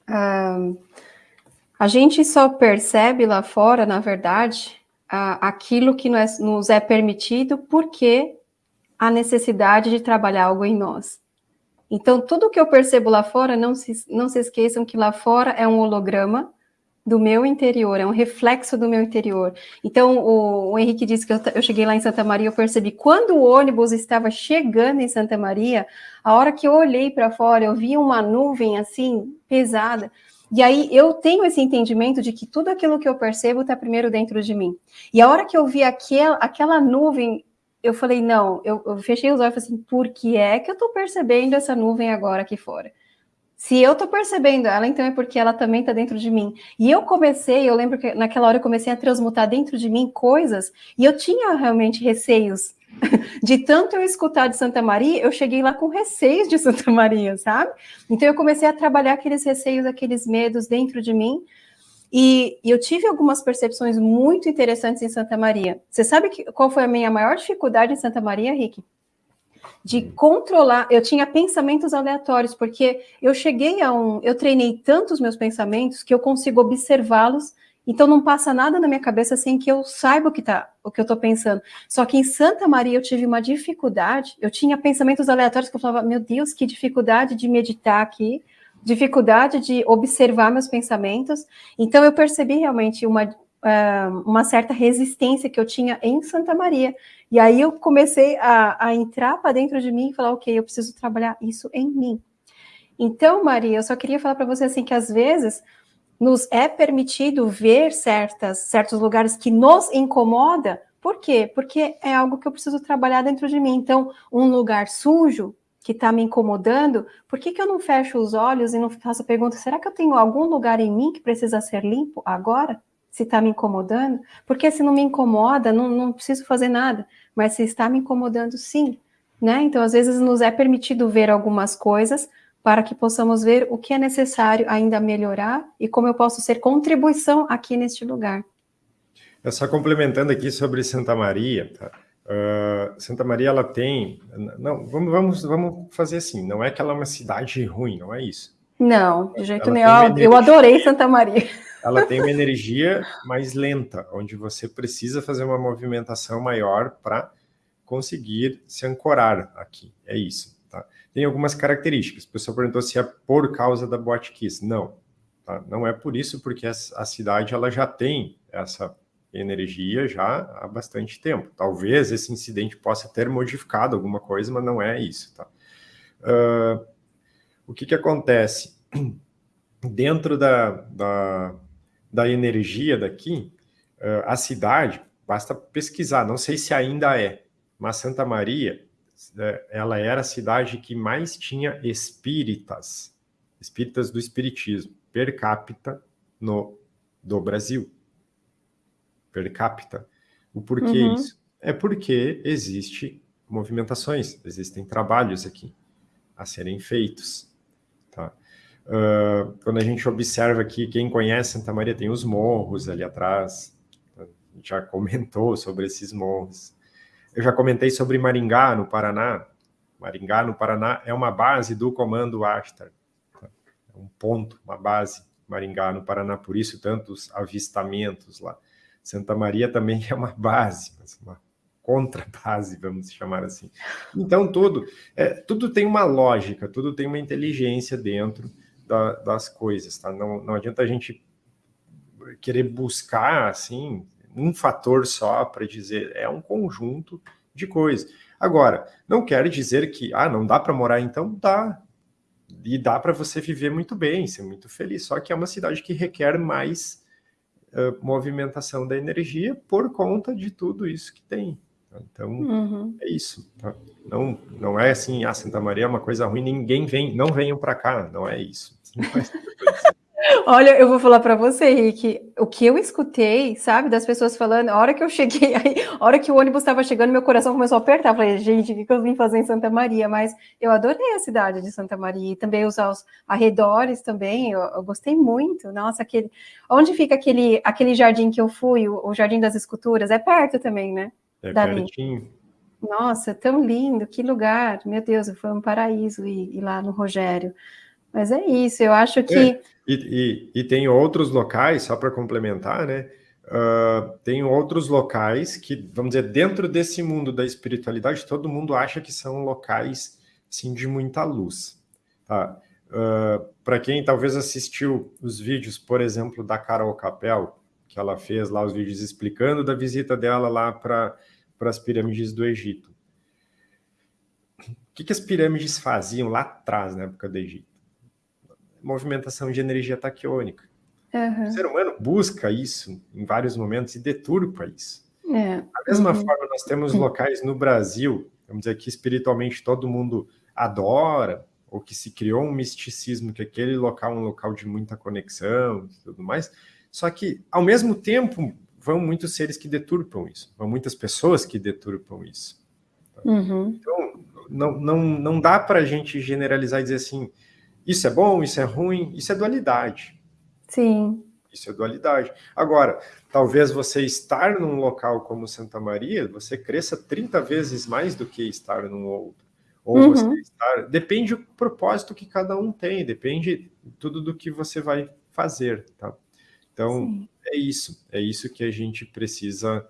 Uh, a gente só percebe lá fora, na verdade, uh, aquilo que nos é permitido porque a necessidade de trabalhar algo em nós. Então, tudo que eu percebo lá fora, não se, não se esqueçam que lá fora é um holograma do meu interior, é um reflexo do meu interior. Então, o, o Henrique disse que eu, eu, cheguei lá em Santa Maria, eu percebi quando o ônibus estava chegando em Santa Maria, a hora que eu olhei para fora, eu vi uma nuvem assim pesada. E aí eu tenho esse entendimento de que tudo aquilo que eu percebo está primeiro dentro de mim. E a hora que eu vi aquela, aquela nuvem, eu falei, não, eu, eu fechei os olhos e falei assim, por que é que eu estou percebendo essa nuvem agora aqui fora? Se eu estou percebendo ela, então é porque ela também está dentro de mim. E eu comecei, eu lembro que naquela hora eu comecei a transmutar dentro de mim coisas, e eu tinha realmente receios. De tanto eu escutar de Santa Maria, eu cheguei lá com receios de Santa Maria, sabe? Então eu comecei a trabalhar aqueles receios, aqueles medos dentro de mim. E, e eu tive algumas percepções muito interessantes em Santa Maria. Você sabe que, qual foi a minha maior dificuldade em Santa Maria, Rick? de controlar. Eu tinha pensamentos aleatórios, porque eu cheguei a um. Eu treinei tantos meus pensamentos que eu consigo observá-los. Então não passa nada na minha cabeça sem que eu saiba o que tá, o que eu estou pensando. Só que em Santa Maria eu tive uma dificuldade. Eu tinha pensamentos aleatórios que eu falava, meu Deus, que dificuldade de meditar aqui, dificuldade de observar meus pensamentos. Então eu percebi realmente uma, uh, uma certa resistência que eu tinha em Santa Maria. E aí eu comecei a, a entrar para dentro de mim e falar, ok, eu preciso trabalhar isso em mim. Então, Maria, eu só queria falar para você assim que às vezes nos é permitido ver certas, certos lugares que nos incomoda. Por quê? Porque é algo que eu preciso trabalhar dentro de mim. Então, um lugar sujo que está me incomodando, por que, que eu não fecho os olhos e não faço a pergunta: será que eu tenho algum lugar em mim que precisa ser limpo agora? Se está me incomodando? Porque se não me incomoda, não, não preciso fazer nada mas se está me incomodando, sim. Né? Então, às vezes, nos é permitido ver algumas coisas para que possamos ver o que é necessário ainda melhorar e como eu posso ser contribuição aqui neste lugar.
É só complementando aqui sobre Santa Maria, tá? Uh, Santa Maria ela tem, não, vamos, vamos, vamos fazer assim, não é que ela é uma cidade ruim, não é isso.
Não, de jeito nenhum. Eu adorei Santa Maria.
Ela tem uma energia mais lenta, onde você precisa fazer uma movimentação maior para conseguir se ancorar aqui. É isso. Tá? Tem algumas características. O pessoal perguntou se é por causa da Boate Kiss. Não. Tá? Não é por isso, porque a, a cidade ela já tem essa energia já há bastante tempo. Talvez esse incidente possa ter modificado alguma coisa, mas não é isso. Tá? Uh, o que, que acontece? Dentro da, da, da energia daqui, uh, a cidade, basta pesquisar, não sei se ainda é, mas Santa Maria, uh, ela era a cidade que mais tinha espíritas, espíritas do espiritismo, per capita no, do Brasil. Per capita. O porquê uhum. isso? É porque existe movimentações, existem trabalhos aqui a serem feitos. Uh, quando a gente observa aqui, quem conhece Santa Maria tem os morros ali atrás, já comentou sobre esses morros. Eu já comentei sobre Maringá, no Paraná. Maringá, no Paraná, é uma base do Comando Ashtar. É um ponto, uma base, Maringá, no Paraná, por isso tantos avistamentos lá. Santa Maria também é uma base, uma contrabase, vamos chamar assim. Então, tudo, é, tudo tem uma lógica, tudo tem uma inteligência dentro, da, das coisas, tá? Não, não adianta a gente querer buscar, assim, um fator só para dizer, é um conjunto de coisas. Agora, não quer dizer que, ah, não dá para morar, então dá. E dá para você viver muito bem, ser muito feliz. Só que é uma cidade que requer mais uh, movimentação da energia por conta de tudo isso que tem. Então, uhum. é isso. Tá? Não, não é assim, ah, Santa Maria é uma coisa ruim, ninguém vem, não venham para cá, não é isso.
Olha, eu vou falar para você, Rick, o que eu escutei, sabe, das pessoas falando, a hora que eu cheguei, aí, a hora que o ônibus estava chegando, meu coração começou a apertar. Eu falei, gente, o que, que eu vim fazer em Santa Maria? Mas eu adorei a cidade de Santa Maria e também os, os arredores também, eu, eu, gostei muito. Nossa, aquele. Onde fica aquele, aquele jardim que eu fui, o, o Jardim das Esculturas? É perto também, né?
É Dali. pertinho.
Nossa, tão lindo, que lugar. Meu Deus, foi um paraíso ir, ir lá no Rogério. Mas é isso, eu acho que. É,
e, e, e, tem outros locais, só para complementar, né? Uh, tem outros locais que, vamos dizer, dentro desse mundo da espiritualidade, todo mundo acha que são locais assim, de muita luz. Tá? Uh, Para quem talvez assistiu os vídeos, por exemplo, da Carol Capel, que ela fez lá os vídeos explicando da visita dela lá para as pirâmides do Egito. O que, que as pirâmides faziam lá atrás, na época do Egito? Movimentação de energia taquiônica. Uhum. O ser humano busca isso em vários momentos e deturpa isso. É. Da mesma uhum. forma, nós temos locais no Brasil, vamos dizer que espiritualmente todo mundo adora, ou que se criou um misticismo que aquele local é um local de muita conexão e tudo mais, só que, ao mesmo tempo, vão muitos seres que deturpam isso, vão muitas pessoas que deturpam isso. Uhum. Então, não, não, não dá para a gente generalizar e dizer assim, isso é bom, isso é ruim, isso é dualidade.
Sim.
Isso é dualidade. Agora, talvez você estar num local como Santa Maria, você cresça 30 vezes mais do que estar num outro. Ou uhum. você estar... Depende do propósito que cada um tem, depende tudo do que você vai fazer, tá? Então, Sim. é isso. É isso que a gente precisa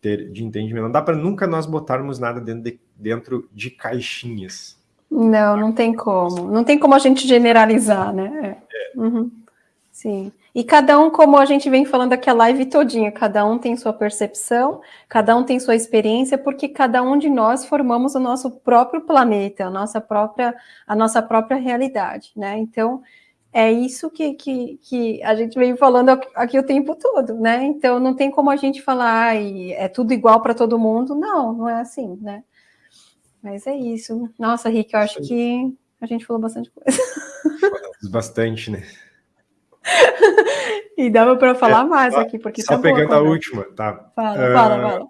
ter de entendimento. Não dá para nunca nós botarmos nada dentro de, dentro de caixinhas.
Não, não tem como. Não tem como a gente generalizar, né? É. Uhum. Sim. E cada um, como a gente vem falando aqui a live todinha, cada um tem sua percepção, cada um tem sua experiência, porque cada um de nós formamos o nosso próprio planeta, a nossa própria, a nossa própria realidade, né? Então, é isso que, que, que a gente vem falando aqui o tempo todo, né? Então não tem como a gente falar, ah, é tudo igual para todo mundo. Não, não é assim, né? Mas é isso. Nossa, Rick, eu acho que a gente falou bastante coisa.
Bastante, né?
e dava para falar é, mais aqui, porque
só tá pegando boa, a última, tá?
Fala, uh, fala, fala.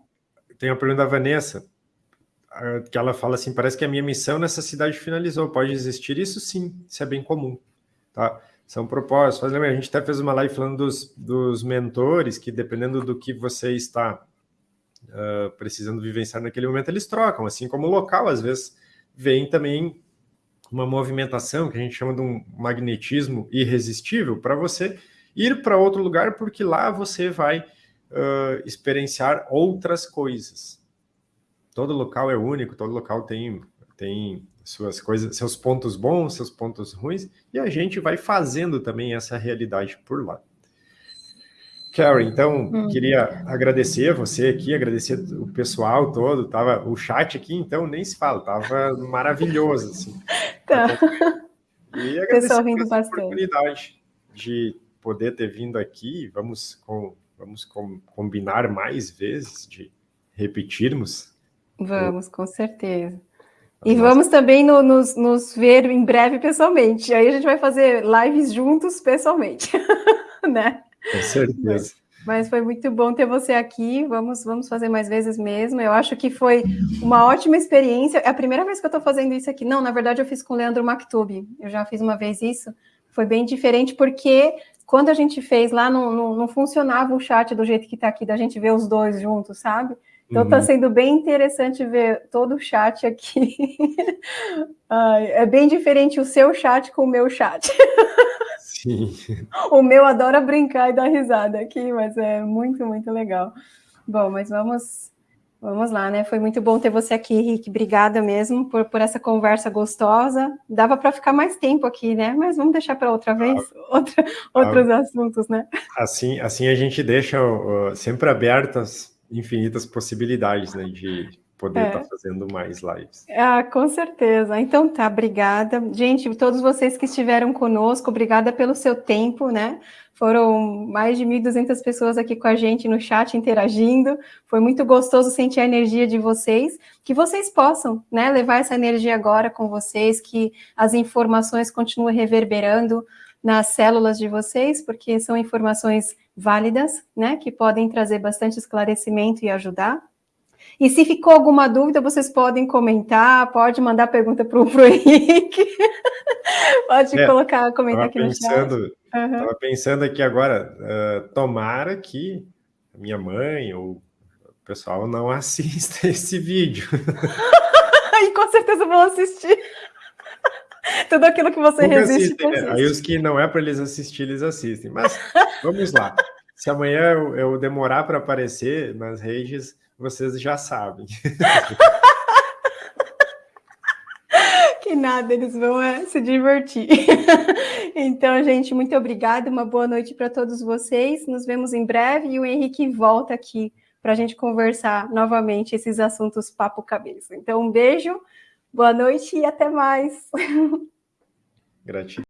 Tem a pergunta da Vanessa, que ela fala assim: parece que a minha missão nessa cidade finalizou. Pode existir isso? Sim, isso é bem comum. Tá? São propósitos. a gente até fez uma live falando dos, dos mentores, que dependendo do que você está uh, precisando vivenciar naquele momento, eles trocam, assim como o local, às vezes, vem também uma movimentação que a gente chama de um magnetismo irresistível para você ir para outro lugar, porque lá você vai uh, experienciar outras coisas. Todo local é único, todo local tem, tem suas coisas, seus pontos bons, seus pontos ruins, e a gente vai fazendo também essa realidade por lá. Karen, então, hum. queria agradecer você aqui, agradecer o pessoal todo, tava o chat aqui, então nem se fala, tava maravilhoso, assim.
Tá.
E agradecer a oportunidade de poder ter vindo aqui, vamos, com, vamos com, combinar mais vezes, de repetirmos.
Vamos, com certeza. E vamos também no, nos, nos, ver em breve pessoalmente. Aí a gente vai fazer lives juntos pessoalmente, né?
Com certeza.
Mas foi muito bom ter você aqui. Vamos, vamos fazer mais vezes mesmo. Eu acho que foi uma ótima experiência. É a primeira vez que eu estou fazendo isso aqui. Não, na verdade, eu fiz com o Leandro Maktub. Eu já fiz uma vez isso. Foi bem diferente, porque quando a gente fez lá, não, não, não funcionava o chat do jeito que está aqui, da gente ver os dois juntos, sabe? Então está uhum. sendo bem interessante ver todo o chat aqui. É bem diferente o seu chat com o meu chat.
Sim.
O meu adora brincar e dar risada aqui, mas é muito, muito legal. Bom, mas vamos, vamos lá, né? Foi muito bom ter você aqui, Rick. Obrigada mesmo por, por essa conversa gostosa. Dava para ficar mais tempo aqui, né? Mas vamos deixar para outra vez, ah, outra, ah, outros assuntos, né?
Assim, assim a gente deixa uh, sempre abertas infinitas possibilidades, né, de poder estar é. tá fazendo mais lives.
Ah, com certeza. Então tá, obrigada. Gente, todos vocês que estiveram conosco, obrigada pelo seu tempo, né? Foram mais de 1.200 pessoas aqui com a gente no chat interagindo. Foi muito gostoso sentir a energia de vocês. Que vocês possam né, levar essa energia agora com vocês, que as informações continuem reverberando nas células de vocês, porque são informações válidas, né, que podem trazer bastante esclarecimento e ajudar. E se ficou alguma dúvida, vocês podem comentar, pode mandar pergunta para o Henrique, pode é, colocar, comentar aqui
pensando, no chat. Estava uhum. pensando aqui agora, uh, tomara que minha mãe ou o pessoal não assista esse vídeo.
e com certeza vão assistir. Tudo aquilo que você Nunca resiste. Assistem,
né? Aí os que não é para eles assistir, eles assistem. Mas vamos lá. Se amanhã eu, eu demorar para aparecer nas redes, vocês já sabem.
que nada, eles vão é, se divertir. então, gente, muito obrigada, uma boa noite para todos vocês. Nos vemos em breve e o Henrique volta aqui para a gente conversar novamente esses assuntos papo cabeça. Então, um beijo, boa noite e até mais.
Gratidão.